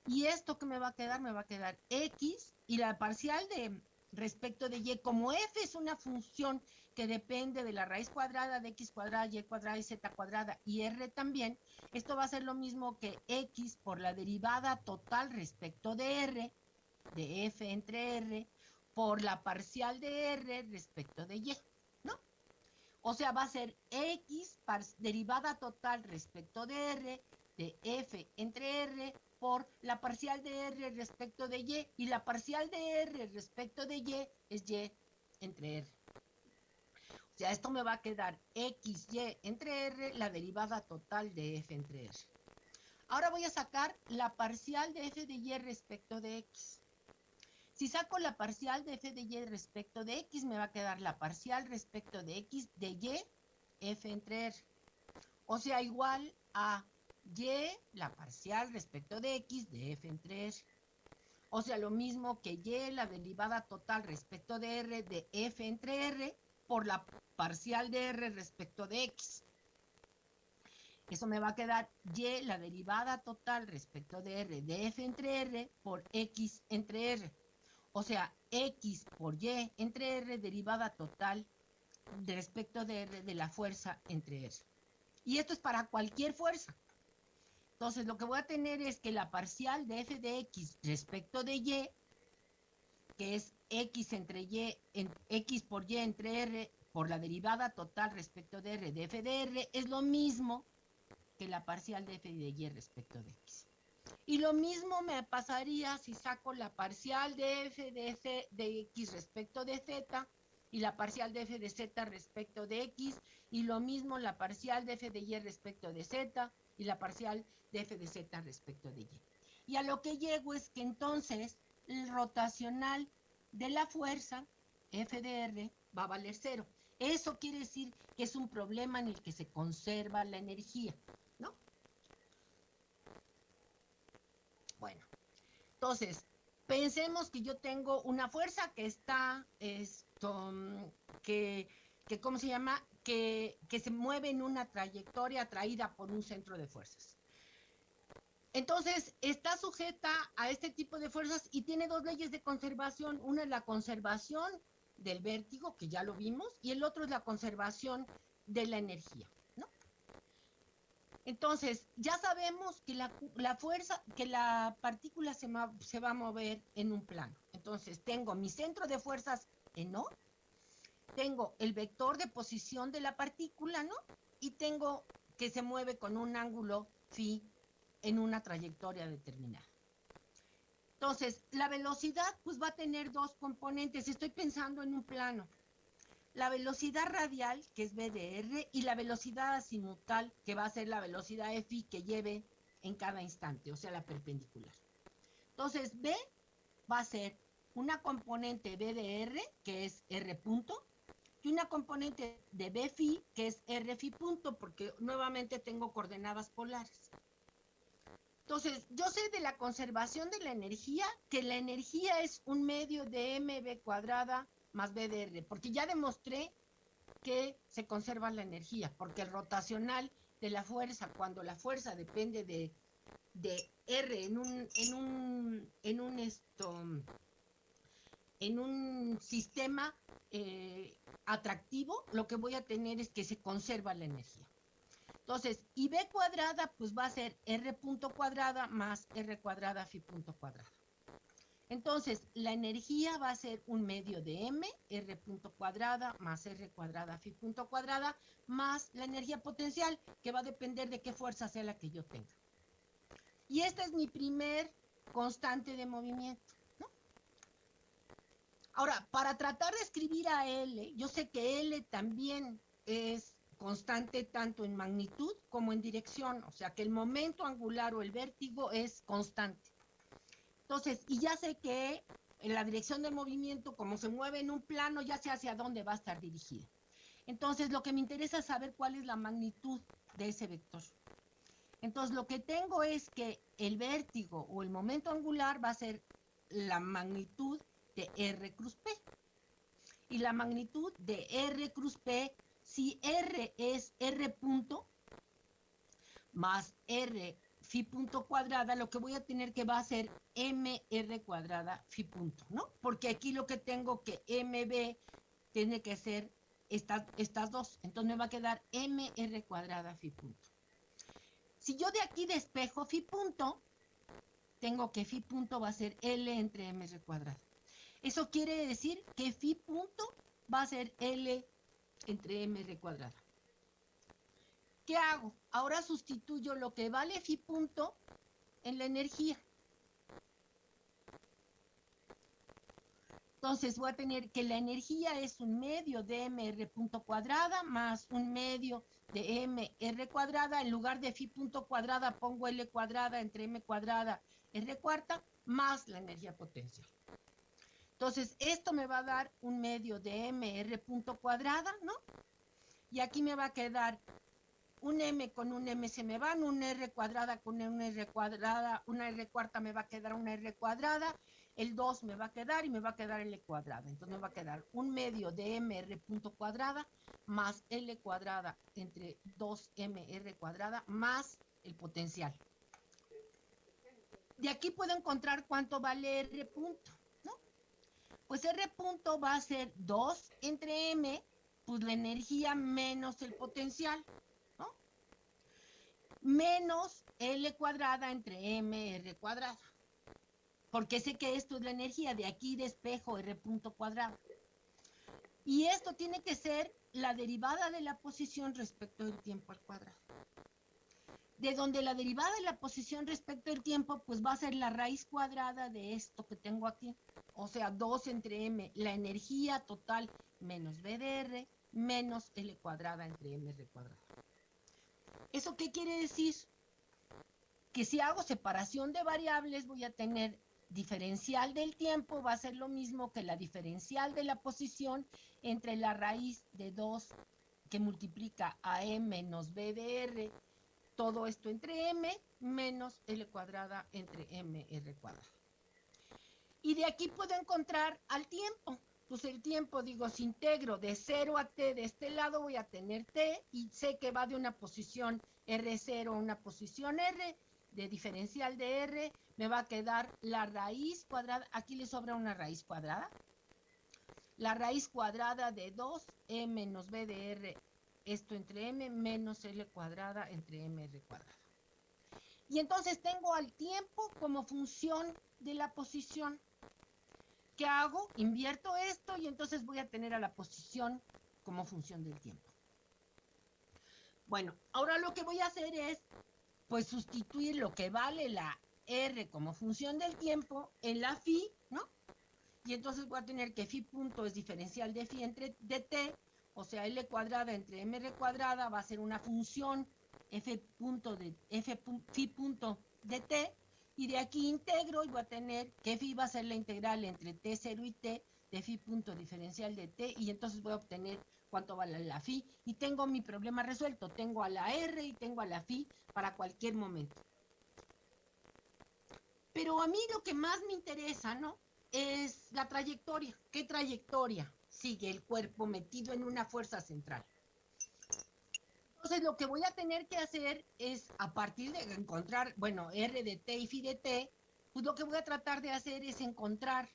Y esto que me va a quedar, me va a quedar x y la parcial de respecto de y, como f es una función que depende de la raíz cuadrada de x cuadrada, y cuadrada y z cuadrada y r también, esto va a ser lo mismo que x por la derivada total respecto de r, de f entre r, por la parcial de r respecto de y. O sea, va a ser X derivada total respecto de R de F entre R por la parcial de R respecto de Y y la parcial de R respecto de Y es Y entre R. O sea, esto me va a quedar XY entre R, la derivada total de F entre R. Ahora voy a sacar la parcial de F de Y respecto de X. Si saco la parcial de f de y respecto de x, me va a quedar la parcial respecto de x de y, f entre r. O sea, igual a y, la parcial respecto de x de f entre r. O sea, lo mismo que y, la derivada total respecto de r de f entre r por la parcial de r respecto de x. Eso me va a quedar y, la derivada total respecto de r de f entre r por x entre r. O sea, X por Y entre R derivada total de respecto de R de la fuerza entre R. Y esto es para cualquier fuerza. Entonces, lo que voy a tener es que la parcial de f de x respecto de y, que es x entre y, x por y entre r, por la derivada total respecto de r de f de r, es lo mismo que la parcial de f de y respecto de x. Y lo mismo me pasaría si saco la parcial de f de, de x respecto de z y la parcial de f de z respecto de x, y lo mismo la parcial de f de y respecto de z, y la parcial de f de z respecto de y. Y a lo que llego es que entonces el rotacional de la fuerza, f de r, va a valer cero. Eso quiere decir que es un problema en el que se conserva la energía, ¿no? Bueno, entonces, pensemos que yo tengo una fuerza que está, esto, que, que ¿cómo se llama? Que, que se mueve en una trayectoria atraída por un centro de fuerzas. Entonces, está sujeta a este tipo de fuerzas y tiene dos leyes de conservación. Una es la conservación del vértigo, que ya lo vimos, y el otro es la conservación de la energía. Entonces, ya sabemos que la, fuerza, que la partícula se, se va a mover en un plano. Entonces, tengo mi centro de fuerzas en O, tengo el vector de posición de la partícula, ¿no? Y tengo que se mueve con un ángulo phi en una trayectoria determinada. Entonces, la velocidad pues va a tener dos componentes. Estoy pensando en un plano. La velocidad radial, que es v de r, y la velocidad azimutal, que va a ser la velocidad f que lleve en cada instante, o sea, la perpendicular. Entonces, v va a ser una componente v de r, que es r punto, y una componente de b phi, que es r phi punto, porque nuevamente tengo coordenadas polares. Entonces, yo sé de la conservación de la energía que la energía es un medio de mv cuadrada más BDR, porque ya demostré que se conserva la energía, porque el rotacional de la fuerza, cuando la fuerza depende de, R en un, en un, en un esto, en un sistema eh, atractivo, lo que voy a tener es que se conserva la energía. Entonces, y b cuadrada, pues va a ser r punto cuadrada más r cuadrada phi punto cuadrada. Entonces, la energía va a ser un medio de m, r punto cuadrada más r cuadrada phi punto cuadrada, más la energía potencial, que va a depender de qué fuerza sea la que yo tenga. Y esta es mi primer constante de movimiento. Ahora, para tratar de escribir a L, yo sé que L también es constante tanto en magnitud como en dirección, o sea que el momento angular o el vértigo es constante. Entonces, y ya sé que en la dirección del movimiento, como se mueve en un plano, ya sé hacia dónde va a estar dirigida. Entonces, lo que me interesa es saber cuál es la magnitud de ese vector. Entonces, lo que tengo es que el vértigo o el momento angular va a ser la magnitud de R cruz P. Y la magnitud de R cruz P si R es R punto más R phi punto cuadrada, lo que voy a tener que va a ser MR cuadrada phi punto, ¿no? Porque aquí lo que tengo que MB tiene que ser estas, dos. Entonces me va a quedar MR cuadrada phi punto. Si yo de aquí despejo phi punto, tengo que phi punto va a ser L entre MR cuadrada. Eso quiere decir que phi punto va a ser L entre mr cuadrada. ¿Qué hago? Ahora sustituyo lo que vale phi punto en la energía. Entonces voy a tener que la energía es un medio de mr punto cuadrada más un medio de mr cuadrada. En lugar de phi punto cuadrada pongo l cuadrada entre m cuadrada r cuarta más la energía potencial. Entonces, esto me va a dar un medio de mr punto cuadrada, ¿no? Y aquí me va a quedar un m con un m se me van, un r cuadrada con una r cuadrada, una r cuarta me va a quedar una r cuadrada, el 2 me va a quedar y me va a quedar l cuadrada. Entonces me va a quedar un medio de mr punto cuadrada más l cuadrada entre 2mr cuadrada más el potencial. De aquí puedo encontrar cuánto vale r punto pues R punto va a ser 2 entre M, pues la energía menos el potencial, ¿no? menos L cuadrada entre MR cuadrada. Porque sé que esto es la energía, de aquí despejo R punto cuadrado. Y esto tiene que ser la derivada de la posición respecto del tiempo al cuadrado. De donde la derivada de la posición respecto del tiempo, pues va a ser la raíz cuadrada de esto que tengo aquí. O sea, 2 entre m, la energía total menos BDR menos L cuadrada entre MR cuadrado. ¿Eso qué quiere decir? Que si hago separación de variables voy a tener diferencial del tiempo, va a ser lo mismo que la diferencial de la posición entre la raíz de 2 que multiplica a m menos b de r, todo esto entre m menos l cuadrada entre m r cuadrada. Y de aquí puedo encontrar al tiempo. Pues el tiempo, digo, si integro de 0 a t de este lado, voy a tener t y sé que va de una posición R0 a una posición R, de diferencial de R, me va a quedar la raíz cuadrada, aquí le sobra una raíz cuadrada, la raíz cuadrada de 2m menos b de r, esto entre m menos l cuadrada entre mr cuadrada. Y entonces tengo al tiempo como función de la posición. ¿Qué hago? Invierto esto y entonces voy a tener a la posición como función del tiempo. Bueno, ahora lo que voy a hacer es, pues, sustituir lo que vale la R como función del tiempo en la phi, ¿no? Y entonces voy a tener que phi punto es diferencial de phi entre de t, o sea, L cuadrada entre mr cuadrada va a ser una función f punto de f phi punto de t, y de aquí integro y voy a tener que phi va a ser la integral entre t0 y t de phi punto diferencial de t, y entonces voy a obtener cuánto vale la phi, y tengo mi problema resuelto, tengo a la r y tengo a la phi para cualquier momento. Pero a mí lo que más me interesa, ¿no? Es la trayectoria. ¿Qué trayectoria sigue el cuerpo metido en una fuerza central? Entonces lo que voy a tener que hacer es, a partir de encontrar, bueno, R de T y Phi de T, pues lo que voy a tratar de hacer es encontrar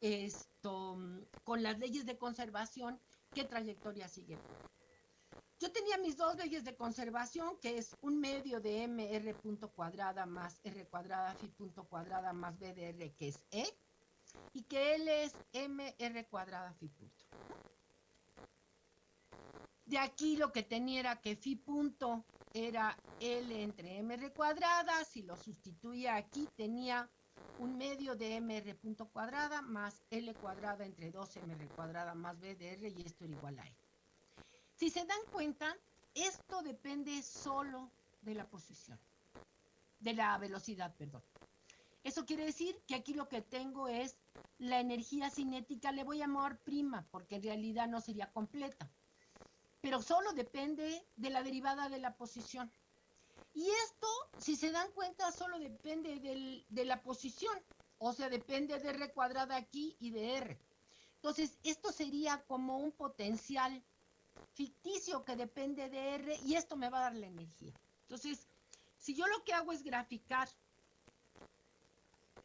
esto con las leyes de conservación qué trayectoria sigue. Yo tenía mis dos leyes de conservación, que es un medio de mr punto cuadrada más r cuadrada phi punto cuadrada más b de r, que es e, y que L es mr cuadrada phi punto. De aquí lo que tenía era que phi punto era L entre mr cuadrada, si lo sustituía aquí tenía un medio de mr punto cuadrada más L cuadrada entre 2mr cuadrada más b de r y esto era igual a E. Si se dan cuenta, esto depende solo de la posición, de la velocidad, perdón. Eso quiere decir que aquí lo que tengo es la energía cinética, le voy a llamar prima, porque en realidad no sería completa. Pero solo depende de la derivada de la posición. Y esto, si se dan cuenta, solo depende de la posición. O sea, depende de R cuadrada aquí y de R. Entonces, esto sería como un potencial ficticio que depende de R y esto me va a dar la energía. Entonces, si yo lo que hago es graficar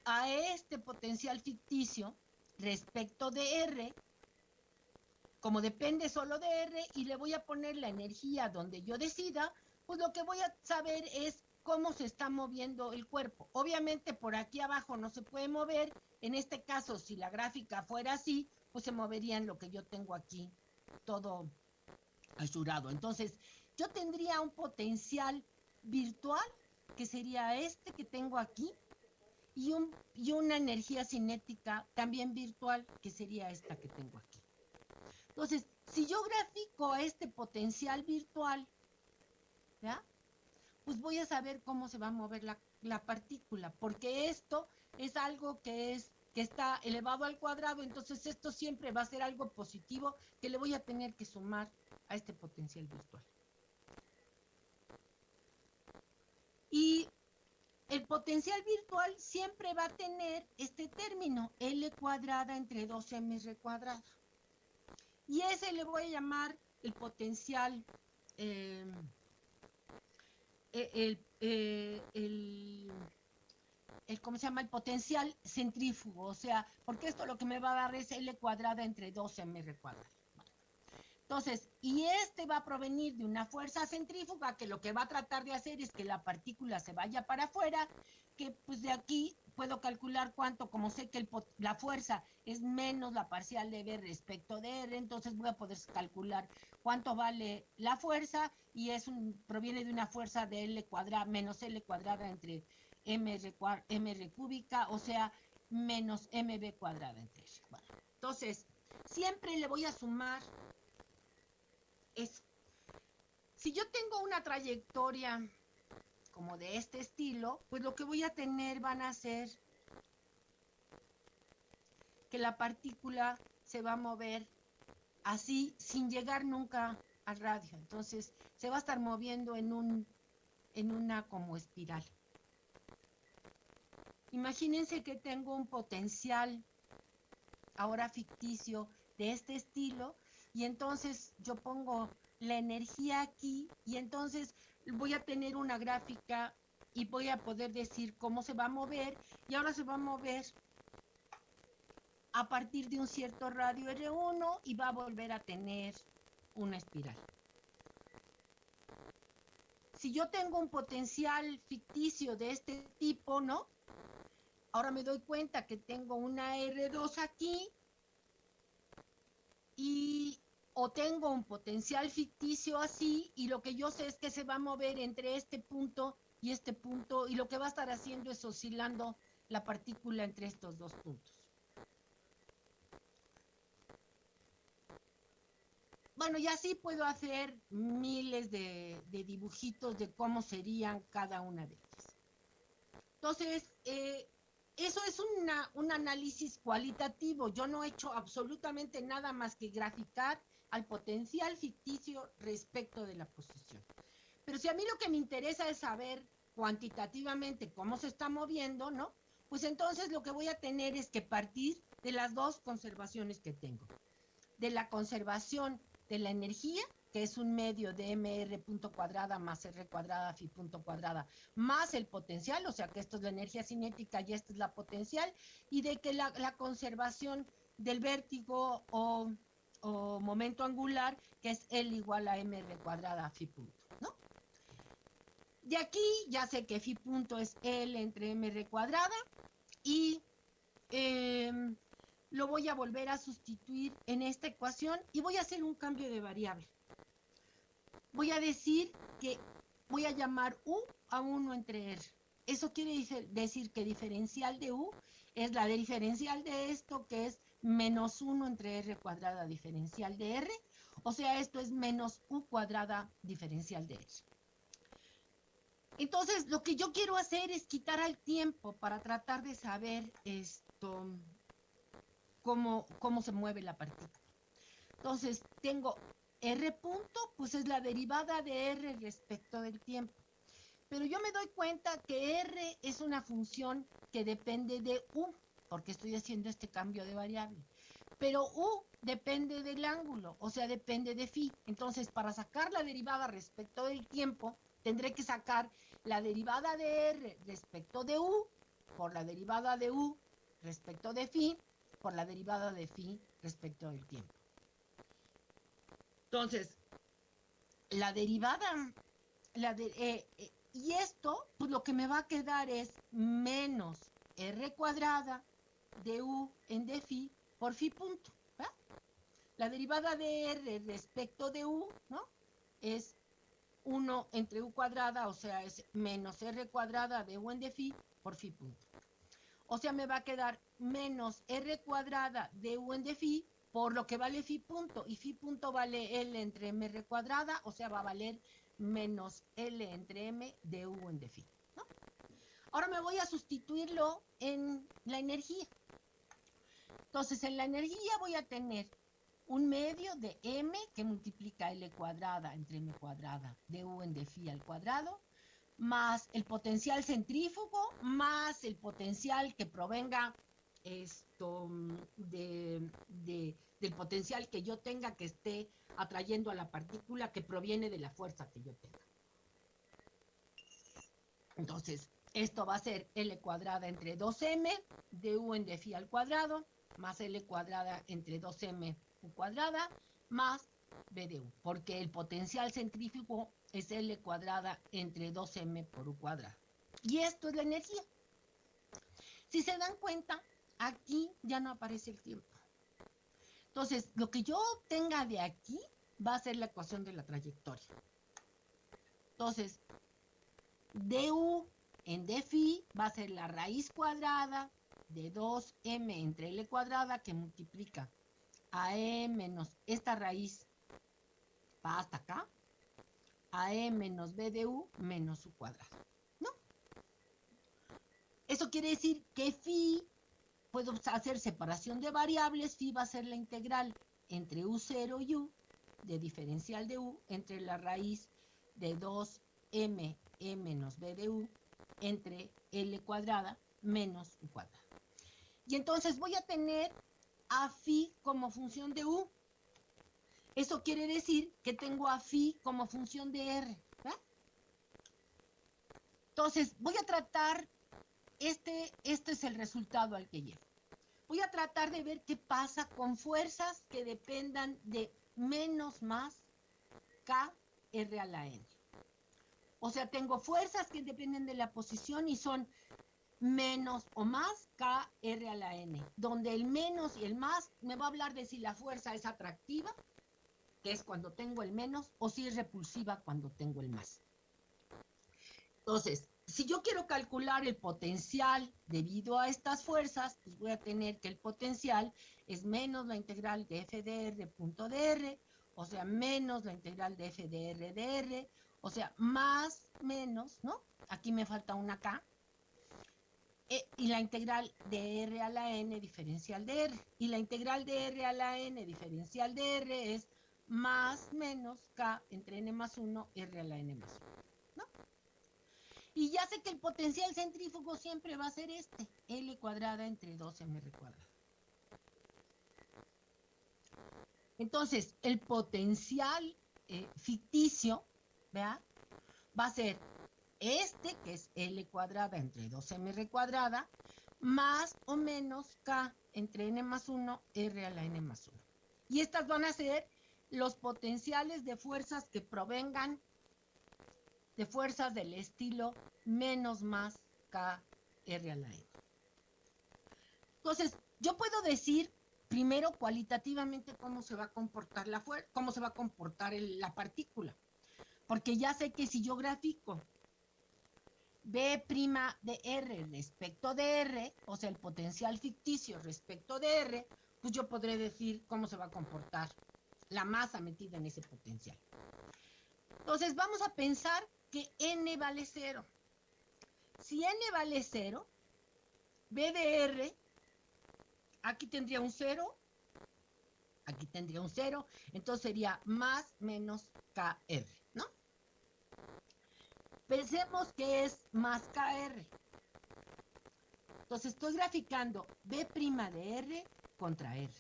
a este potencial ficticio respecto de R, como depende solo de R y le voy a poner la energía donde yo decida, pues lo que voy a saber es cómo se está moviendo el cuerpo. Obviamente por aquí abajo no se puede mover, en este caso si la gráfica fuera así, pues se movería en lo que yo tengo aquí, todo ayudado. Entonces, yo tendría un potencial virtual, que sería este que tengo aquí, y, un, y una energía cinética también virtual, que sería esta que tengo aquí. Entonces, si yo grafico este potencial virtual, ¿ya? pues voy a saber cómo se va a mover la, la partícula, porque esto es algo que es que está elevado al cuadrado, entonces esto siempre va a ser algo positivo que le voy a tener que sumar a este potencial virtual. Y el potencial virtual siempre va a tener este término, L cuadrada entre 2mr cuadrada. Y ese le voy a llamar el potencial, eh, el, eh, el, el, ¿cómo se llama? El potencial centrífugo, o sea, porque esto lo que me va a dar es L cuadrada entre 2mr cuadrada. Entonces, y este va a provenir de una fuerza centrífuga que lo que va a tratar de hacer es que la partícula se vaya para afuera, que pues de aquí puedo calcular cuánto, como sé que la fuerza es menos la parcial de B respecto de R, entonces voy a poder calcular cuánto vale la fuerza y es un, proviene de una fuerza de L cuadrada menos L cuadrada entre MR, MR cúbica, o sea, menos MB cuadrada entre R. entonces, siempre le voy a sumar eso. Si yo tengo una trayectoria como de este estilo, pues lo que voy a tener van a ser que la partícula se va a mover así sin llegar nunca al radio. Entonces se va a estar moviendo en un en una como espiral. Imagínense que tengo un potencial ahora ficticio de este estilo y entonces yo pongo la energía aquí y entonces voy a tener una gráfica y voy a poder decir cómo se va a mover y ahora se va a mover a partir de un cierto radio R1 y va a volver a tener una espiral. Si yo tengo un potencial ficticio de este tipo, ¿no? Ahora me doy cuenta que tengo una R2 aquí y o tengo un potencial ficticio así y lo que yo sé es que se va a mover entre este punto y este punto y lo que va a estar haciendo es oscilando la partícula entre estos dos puntos. Bueno, y así puedo hacer miles de, dibujitos de cómo serían cada una de ellas. Entonces, eh, eso es un análisis cualitativo. Yo no he hecho absolutamente nada más que graficar al potencial ficticio respecto de la posición. Pero si a mí lo que me interesa es saber cuantitativamente cómo se está moviendo, ¿no? Pues entonces lo que voy a tener es que partir de las dos conservaciones que tengo. De la conservación de la energía, que es un medio de mr punto cuadrada más r cuadrada phi punto cuadrada, más el potencial, o sea que esto es la energía cinética y esta es la potencial, y de que la, la conservación del vértigo o o momento angular, que es L igual a mr cuadrada phi punto, ¿no? De aquí ya sé que phi punto es L entre mr cuadrada y em, lo voy a volver a sustituir en esta ecuación y voy a hacer un cambio de variable. Voy a decir que voy a llamar U a 1 entre R. Eso quiere decir que diferencial de U es la diferencial de esto que es menos 1 entre r cuadrada diferencial de r, o sea, esto es menos u cuadrada diferencial de r. Entonces, lo que yo quiero hacer es quitar al tiempo para tratar de saber esto, cómo, cómo se mueve la partícula. Entonces, tengo r punto, pues es la derivada de r respecto del tiempo. Pero yo me doy cuenta que r es una función que depende de u porque estoy haciendo este cambio de variable. Pero U depende del ángulo, o sea, depende de phi. Entonces, para sacar la derivada respecto del tiempo, tendré que sacar la derivada de R respecto de U por la derivada de U respecto de phi por la derivada de phi respecto del tiempo. Entonces, la derivada, la de, eh, eh, y esto, pues lo que me va a quedar es menos R cuadrada de u en d phi por phi punto. La derivada de r respecto de u, ¿no? Es 1 entre u cuadrada, o sea, es menos r cuadrada de u en d phi por phi punto. O sea, me va a quedar menos r cuadrada de u en d phi por lo que vale phi punto. Y phi punto vale L entre mr cuadrada, o sea, va a valer menos L entre m de u en d phi. Ahora me voy a sustituirlo en la energía. Entonces, en la energía voy a tener un medio de m que multiplica l cuadrada entre m cuadrada de u en de phi al cuadrado, más el potencial centrífugo, más el potencial que provenga esto de, del potencial que yo tenga que esté atrayendo a la partícula que proviene de la fuerza que yo tenga. Entonces, esto va a ser L cuadrada entre 2M de U en de phi al cuadrado más L cuadrada entre 2M U cuadrada más B de U, porque el potencial centrífugo es L cuadrada entre 2M por U cuadrada. Y esto es la energía. Si se dan cuenta, aquí ya no aparece el tiempo. Entonces, lo que yo obtenga de aquí va a ser la ecuación de la trayectoria. Entonces, du en d phi va a ser la raíz cuadrada de 2m entre l cuadrada que multiplica a e menos esta raíz va hasta acá, a e menos b de u menos u cuadrado. ¿No? Eso quiere decir que phi, puedo hacer separación de variables, phi va a ser la integral entre u0 y u, de diferencial de u, entre la raíz de 2m e menos b de u entre L cuadrada menos U cuadrada. Y entonces voy a tener a phi como función de U. Eso quiere decir que tengo a phi como función de R. Entonces, voy a tratar, este, este es el resultado al que llego. Voy a tratar de ver qué pasa con fuerzas que dependan de menos más K R a la N. O sea, tengo fuerzas que dependen de la posición y son menos o más K R a la N, donde el menos y el más me va a hablar de si la fuerza es atractiva, que es cuando tengo el menos, o si es repulsiva cuando tengo el más. Entonces, si yo quiero calcular el potencial debido a estas fuerzas, pues voy a tener que el potencial es menos la integral de f de r punto de o sea, menos la integral de f de r de r, o sea, más, menos, ¿no? Aquí me falta una K. E, y la integral de R a la N diferencial de R. Y la integral de R a la N diferencial de R es más menos K entre N más 1, R a la N más 1. ¿no? Y ya sé que el potencial centrífugo siempre va a ser este, L cuadrada entre 2mr cuadrada. Entonces, el potencial eh, ficticio Va a ser este, que es L cuadrada entre 2mr cuadrada, más o menos K entre N más 1, R a la N más 1. Y estas van a ser los potenciales de fuerzas que provengan de fuerzas del estilo menos más K R a la N. Entonces, yo puedo decir primero cualitativamente cómo se va a comportar la cómo se va a comportar la partícula. Porque ya sé que si yo grafico B' de R respecto de R, o sea, el potencial ficticio respecto de R, pues yo podré decir cómo se va a comportar la masa metida en ese potencial. Entonces, vamos a pensar que N vale cero. Si N vale cero, B de R, aquí tendría un cero, aquí tendría un cero, entonces sería más menos KR. Pensemos que es más KR. Entonces estoy graficando B' de R contra R.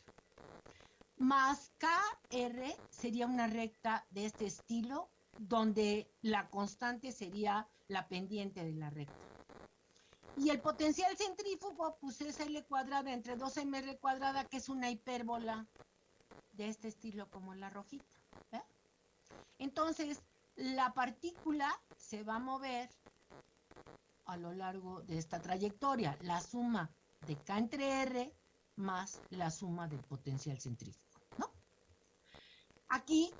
Más KR sería una recta de este estilo, donde la constante sería la pendiente de la recta. Y el potencial centrífugo, pues es L cuadrada entre 2mr cuadrada, que es una hipérbola de este estilo como la rojita. Entonces, la partícula se va a mover a lo largo de esta trayectoria, la suma de K entre R más la suma del potencial centrífugo, ¿no? Aquí,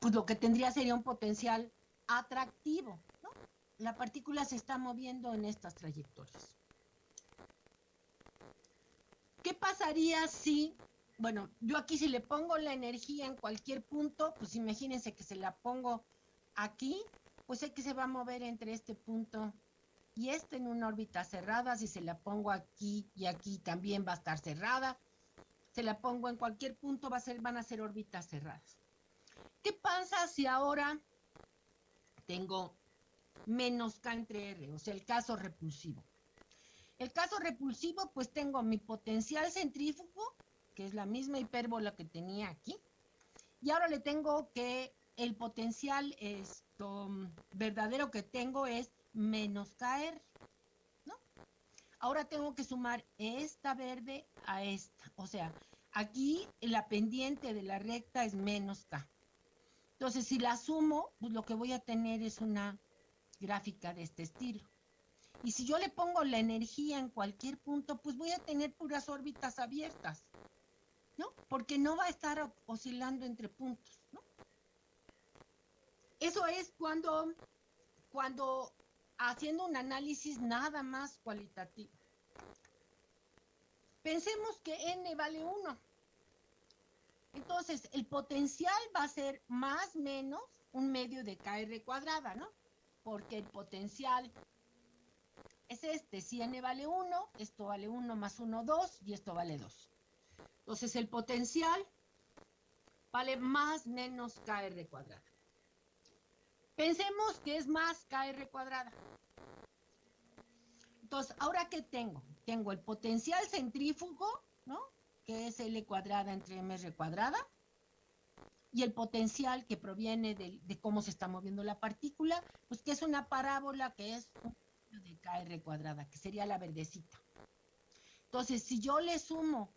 pues lo que tendría sería un potencial atractivo, ¿no? La partícula se está moviendo en estas trayectorias. ¿Qué pasaría si, bueno, yo aquí si le pongo la energía en cualquier punto, pues imagínense que se la pongo aquí, pues que se va a mover entre este punto y este en una órbita cerrada. Si se la pongo aquí y aquí también va a estar cerrada. Se la pongo en cualquier punto, va a ser, van a ser órbitas cerradas. ¿Qué pasa si ahora tengo menos K entre R, o sea, el caso repulsivo? El caso repulsivo, pues tengo mi potencial centrífugo, que es la misma hipérbola que tenía aquí, y ahora le tengo que el potencial esto, verdadero que tengo es menos KR, ¿no? Ahora tengo que sumar esta verde a esta. O sea, aquí la pendiente de la recta es menos K. Entonces, si la sumo, pues lo que voy a tener es una gráfica de este estilo. Y si yo le pongo la energía en cualquier punto, pues voy a tener puras órbitas abiertas, ¿no? Porque no va a estar oscilando entre puntos. Eso es cuando, cuando haciendo un análisis nada más cualitativo. Pensemos que n vale 1. Entonces, el potencial va a ser más menos un medio de kr cuadrada, ¿no? Porque el potencial es este. Si n vale 1, esto vale 1 más 1, 2, y esto vale 2. Entonces, el potencial vale más menos kr cuadrada. Pensemos que es más kr cuadrada. Entonces, ¿ahora qué tengo? Tengo el potencial centrífugo, ¿no? Que es L cuadrada entre mr cuadrada. Y el potencial que proviene de, cómo se está moviendo la partícula, pues que es una parábola que es un de kr cuadrada, que sería la verdecita. Entonces, si yo le sumo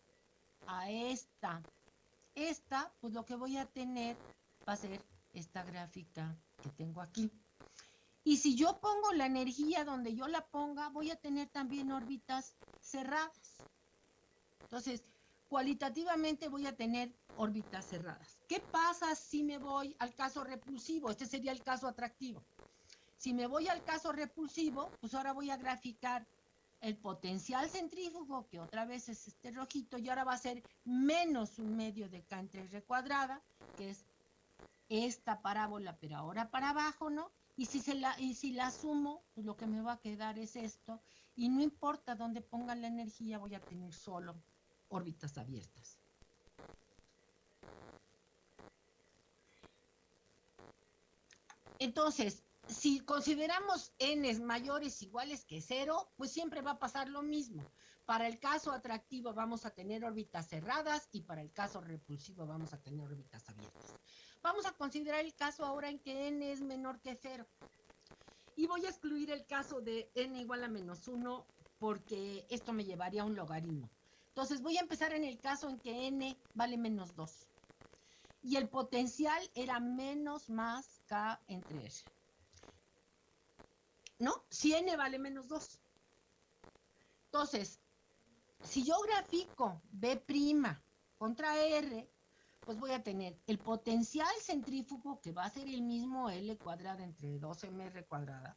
a esta, esta, pues lo que voy a tener va a ser esta gráfica que tengo aquí. Y si yo pongo la energía donde yo la ponga, voy a tener también órbitas cerradas. Entonces, cualitativamente voy a tener órbitas cerradas. ¿Qué pasa si me voy al caso repulsivo? Este sería el caso atractivo. Si me voy al caso repulsivo, pues ahora voy a graficar el potencial centrífugo, que otra vez es este rojito, y ahora va a ser menos un medio de K entre R cuadrada, que es esta parábola, pero ahora para abajo, ¿no? Y si, la, y sumo, pues lo que me va a quedar es esto. Y no importa dónde ponga la energía, voy a tener solo órbitas abiertas. Entonces, si consideramos n mayores iguales que cero, pues siempre va a pasar lo mismo. Para el caso atractivo vamos a tener órbitas cerradas y para el caso repulsivo vamos a tener órbitas abiertas. Vamos a considerar el caso ahora en que n es menor que 0. Y voy a excluir el caso de n igual a menos 1 porque esto me llevaría a un logaritmo. Entonces voy a empezar en el caso en que n vale menos 2. Y el potencial era menos más k entre r. ¿No? Si n vale menos 2. Entonces, si yo grafico b' contra r, pues voy a tener el potencial centrífugo que va a ser el mismo L cuadrada entre 2mr cuadrada.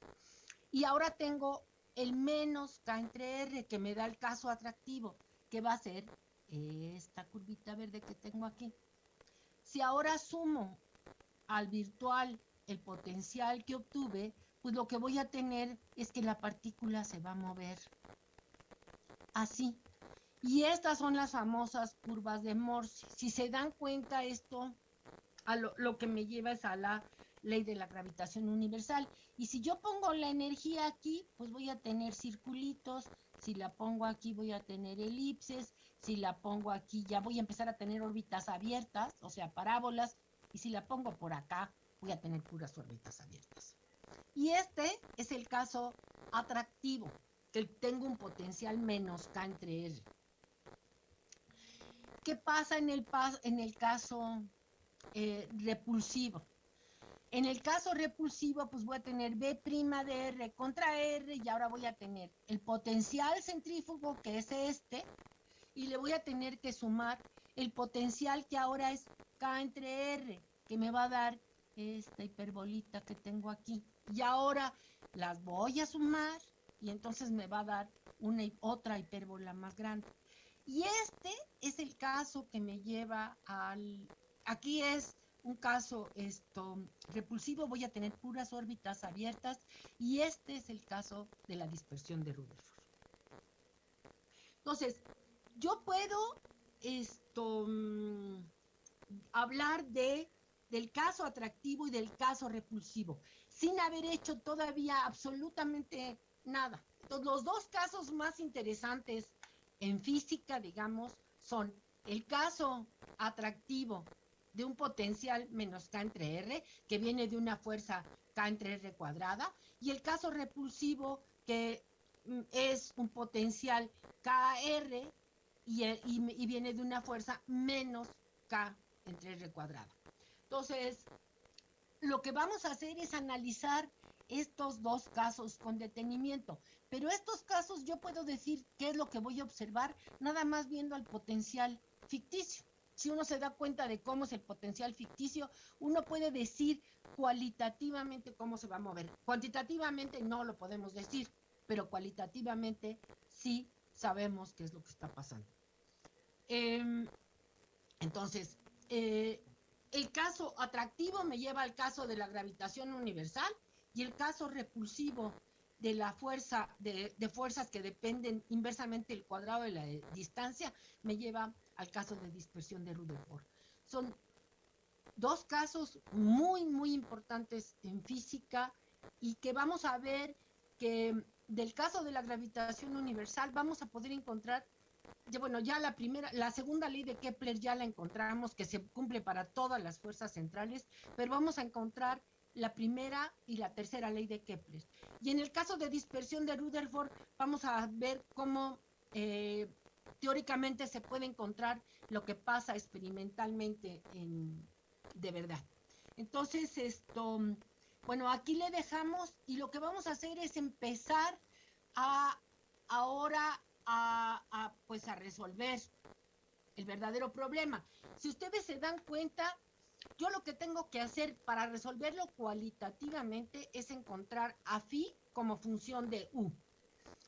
Y ahora tengo el menos K entre R que me da el caso atractivo, que va a ser esta curvita verde que tengo aquí. Si ahora sumo al virtual el potencial que obtuve, pues lo que voy a tener es que la partícula se va a mover así. Y estas son las famosas curvas de Morse. Si se dan cuenta esto, a lo, que me lleva es a la ley de la gravitación universal. Y si yo pongo la energía aquí, pues voy a tener circulitos. Si la pongo aquí, voy a tener elipses. Si la pongo aquí, ya voy a empezar a tener órbitas abiertas, o sea, parábolas. Y si la pongo por acá, voy a tener puras órbitas abiertas. Y este es el caso atractivo, que tengo un potencial menos K entre R. ¿Qué pasa en el, caso eh, repulsivo? En el caso repulsivo, pues voy a tener B' de R contra R y ahora voy a tener el potencial centrífugo, que es este, y le voy a tener que sumar el potencial que ahora es K entre R, que me va a dar esta hiperbolita que tengo aquí. Y ahora las voy a sumar y entonces me va a dar una otra hipérbola más grande. Y este es el caso que me lleva al... Aquí es un caso esto repulsivo, voy a tener puras órbitas abiertas y este es el caso de la dispersión de Rutherford. Entonces, yo puedo esto mm, hablar de del caso atractivo y del caso repulsivo, sin haber hecho todavía absolutamente nada. Entonces, los dos casos más interesantes en física, digamos, son el caso atractivo de un potencial menos K entre R, que viene de una fuerza K entre R cuadrada, y el caso repulsivo, que mm, es un potencial KR y, y viene de una fuerza menos K entre R cuadrada. Entonces, lo que vamos a hacer es analizar estos dos casos con detenimiento. Pero estos casos yo puedo decir qué es lo que voy a observar nada más viendo al potencial ficticio. Si uno se da cuenta de cómo es el potencial ficticio, uno puede decir cualitativamente cómo se va a mover. Cuantitativamente no lo podemos decir, pero cualitativamente sí sabemos qué es lo que está pasando. Em, entonces, eh, el caso atractivo me lleva al caso de la gravitación universal y el caso repulsivo de la fuerza, de, fuerzas que dependen inversamente del cuadrado de la distancia, me lleva al caso de dispersión de Rutherford. Son dos casos muy, muy importantes en física y que vamos a ver que del caso de la gravitación universal vamos a poder encontrar bueno, ya la primera, la segunda ley de Kepler ya la encontramos, que se cumple para todas las fuerzas centrales, pero vamos a encontrar la primera y la tercera ley de Kepler. Y en el caso de dispersión de Rutherford, vamos a ver cómo eh, teóricamente se puede encontrar lo que pasa experimentalmente en, de verdad. Entonces, esto, bueno, aquí le dejamos y lo que vamos a hacer es empezar a ahora a, pues a resolver el verdadero problema. Si ustedes se dan cuenta, yo lo que tengo que hacer para resolverlo cualitativamente es encontrar a phi como función de u,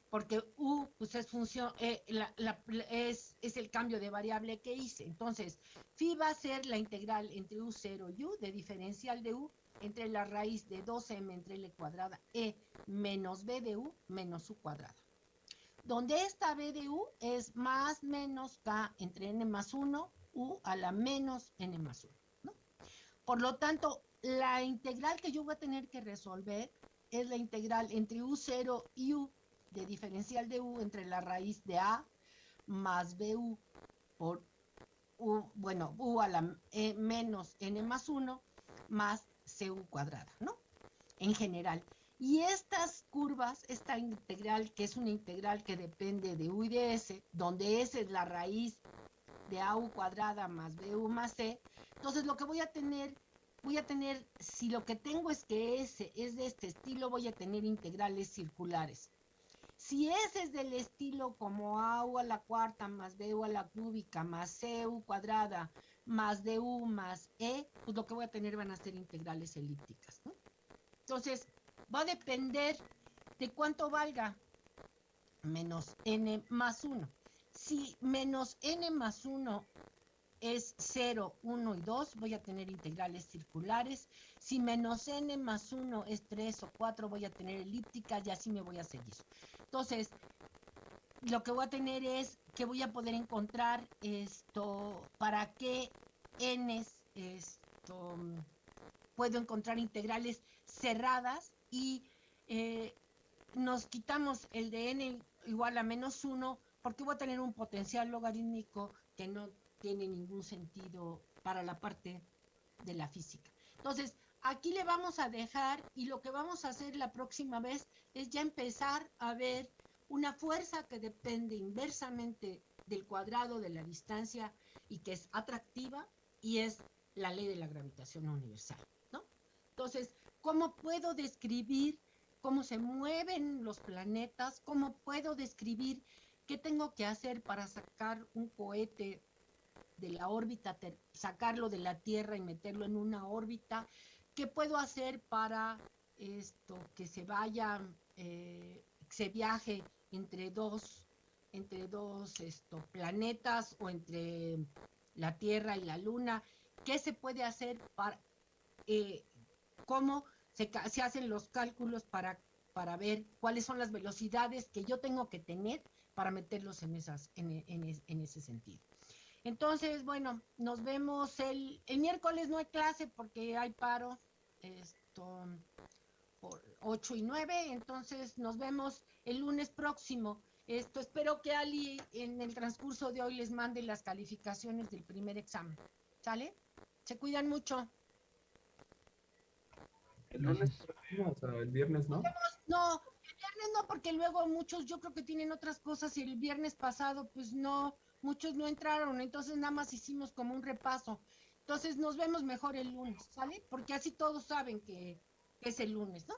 porque u pues es función eh, es, es, el cambio de variable que hice. Entonces, phi va a ser la integral entre u0 y u de diferencial de u entre la raíz de 2m entre l cuadrada e menos b de u menos u cuadrada donde esta B de U es más menos K entre N más 1, U a la menos N más 1. Por lo tanto, la integral que yo voy a tener que resolver es la integral entre U0 y U de diferencial de U entre la raíz de A más BU por U, bueno, U a la e menos N más 1 más CU cuadrada, ¿no? En general. Y estas curvas, esta integral, que es una integral que depende de u y de s, donde s es la raíz de au cuadrada más bu más c, entonces lo que voy a tener, voy a tener, si lo que tengo es que s es de este estilo, voy a tener integrales circulares. Si s es del estilo como au a la cuarta más bu a la cúbica más cu cuadrada más du más e, pues lo que voy a tener van a ser integrales elípticas. Entonces, va a depender de cuánto valga menos n más 1. Si menos n más 1 es 0, 1 y 2, voy a tener integrales circulares. Si menos n más 1 es 3 o 4, voy a tener elípticas y así me voy a seguir. Entonces, lo que voy a tener es que voy a poder encontrar esto, para qué n esto, puedo encontrar integrales cerradas y eh, nos quitamos el de n igual a menos 1 porque voy a tener un potencial logarítmico que no tiene ningún sentido para la parte de la física. Entonces, aquí le vamos a dejar y lo que vamos a hacer la próxima vez es ya empezar a ver una fuerza que depende inversamente del cuadrado de la distancia y que es atractiva y es la ley de la gravitación universal, ¿no? Entonces, ¿Cómo puedo describir cómo se mueven los planetas? ¿Cómo puedo describir qué tengo que hacer para sacar un cohete de la órbita, sacarlo de la Tierra y meterlo en una órbita? ¿Qué puedo hacer para esto, que se vaya, eh, se viaje entre dos, entre dos planetas o entre la Tierra y la Luna? ¿Qué se puede hacer para eh, cómo se, hacen los cálculos para, para ver cuáles son las velocidades que yo tengo que tener para meterlos en, esas, en, en, ese sentido. Entonces, bueno, nos vemos el, el miércoles no hay clase porque hay paro, esto, por 8 y 9, entonces nos vemos el lunes próximo. Esto, espero que Ali en el transcurso de hoy les mande las calificaciones del primer examen. ¿Sale? Se cuidan mucho. El lunes o sea, el viernes no. No, viernes no, porque luego muchos yo creo que tienen otras cosas y el viernes pasado pues no, muchos no entraron, entonces nada más hicimos como un repaso. Entonces nos vemos mejor el lunes, ¿sale? Porque así todos saben que, que es el lunes, ¿no?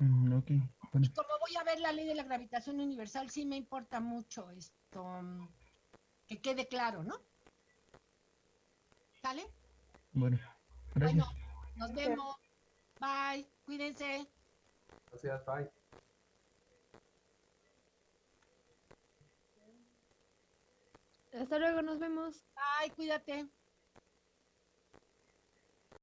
Mm, ok, bueno, Y como voy a ver la ley de la gravitación universal, sí me importa mucho esto, mm, que quede claro, ¿no? ¿Sale? bueno, gracias. Bueno, nos vemos. Bye. Cuídense. Gracias, bye. Hasta luego, nos vemos. Bye, cuídate.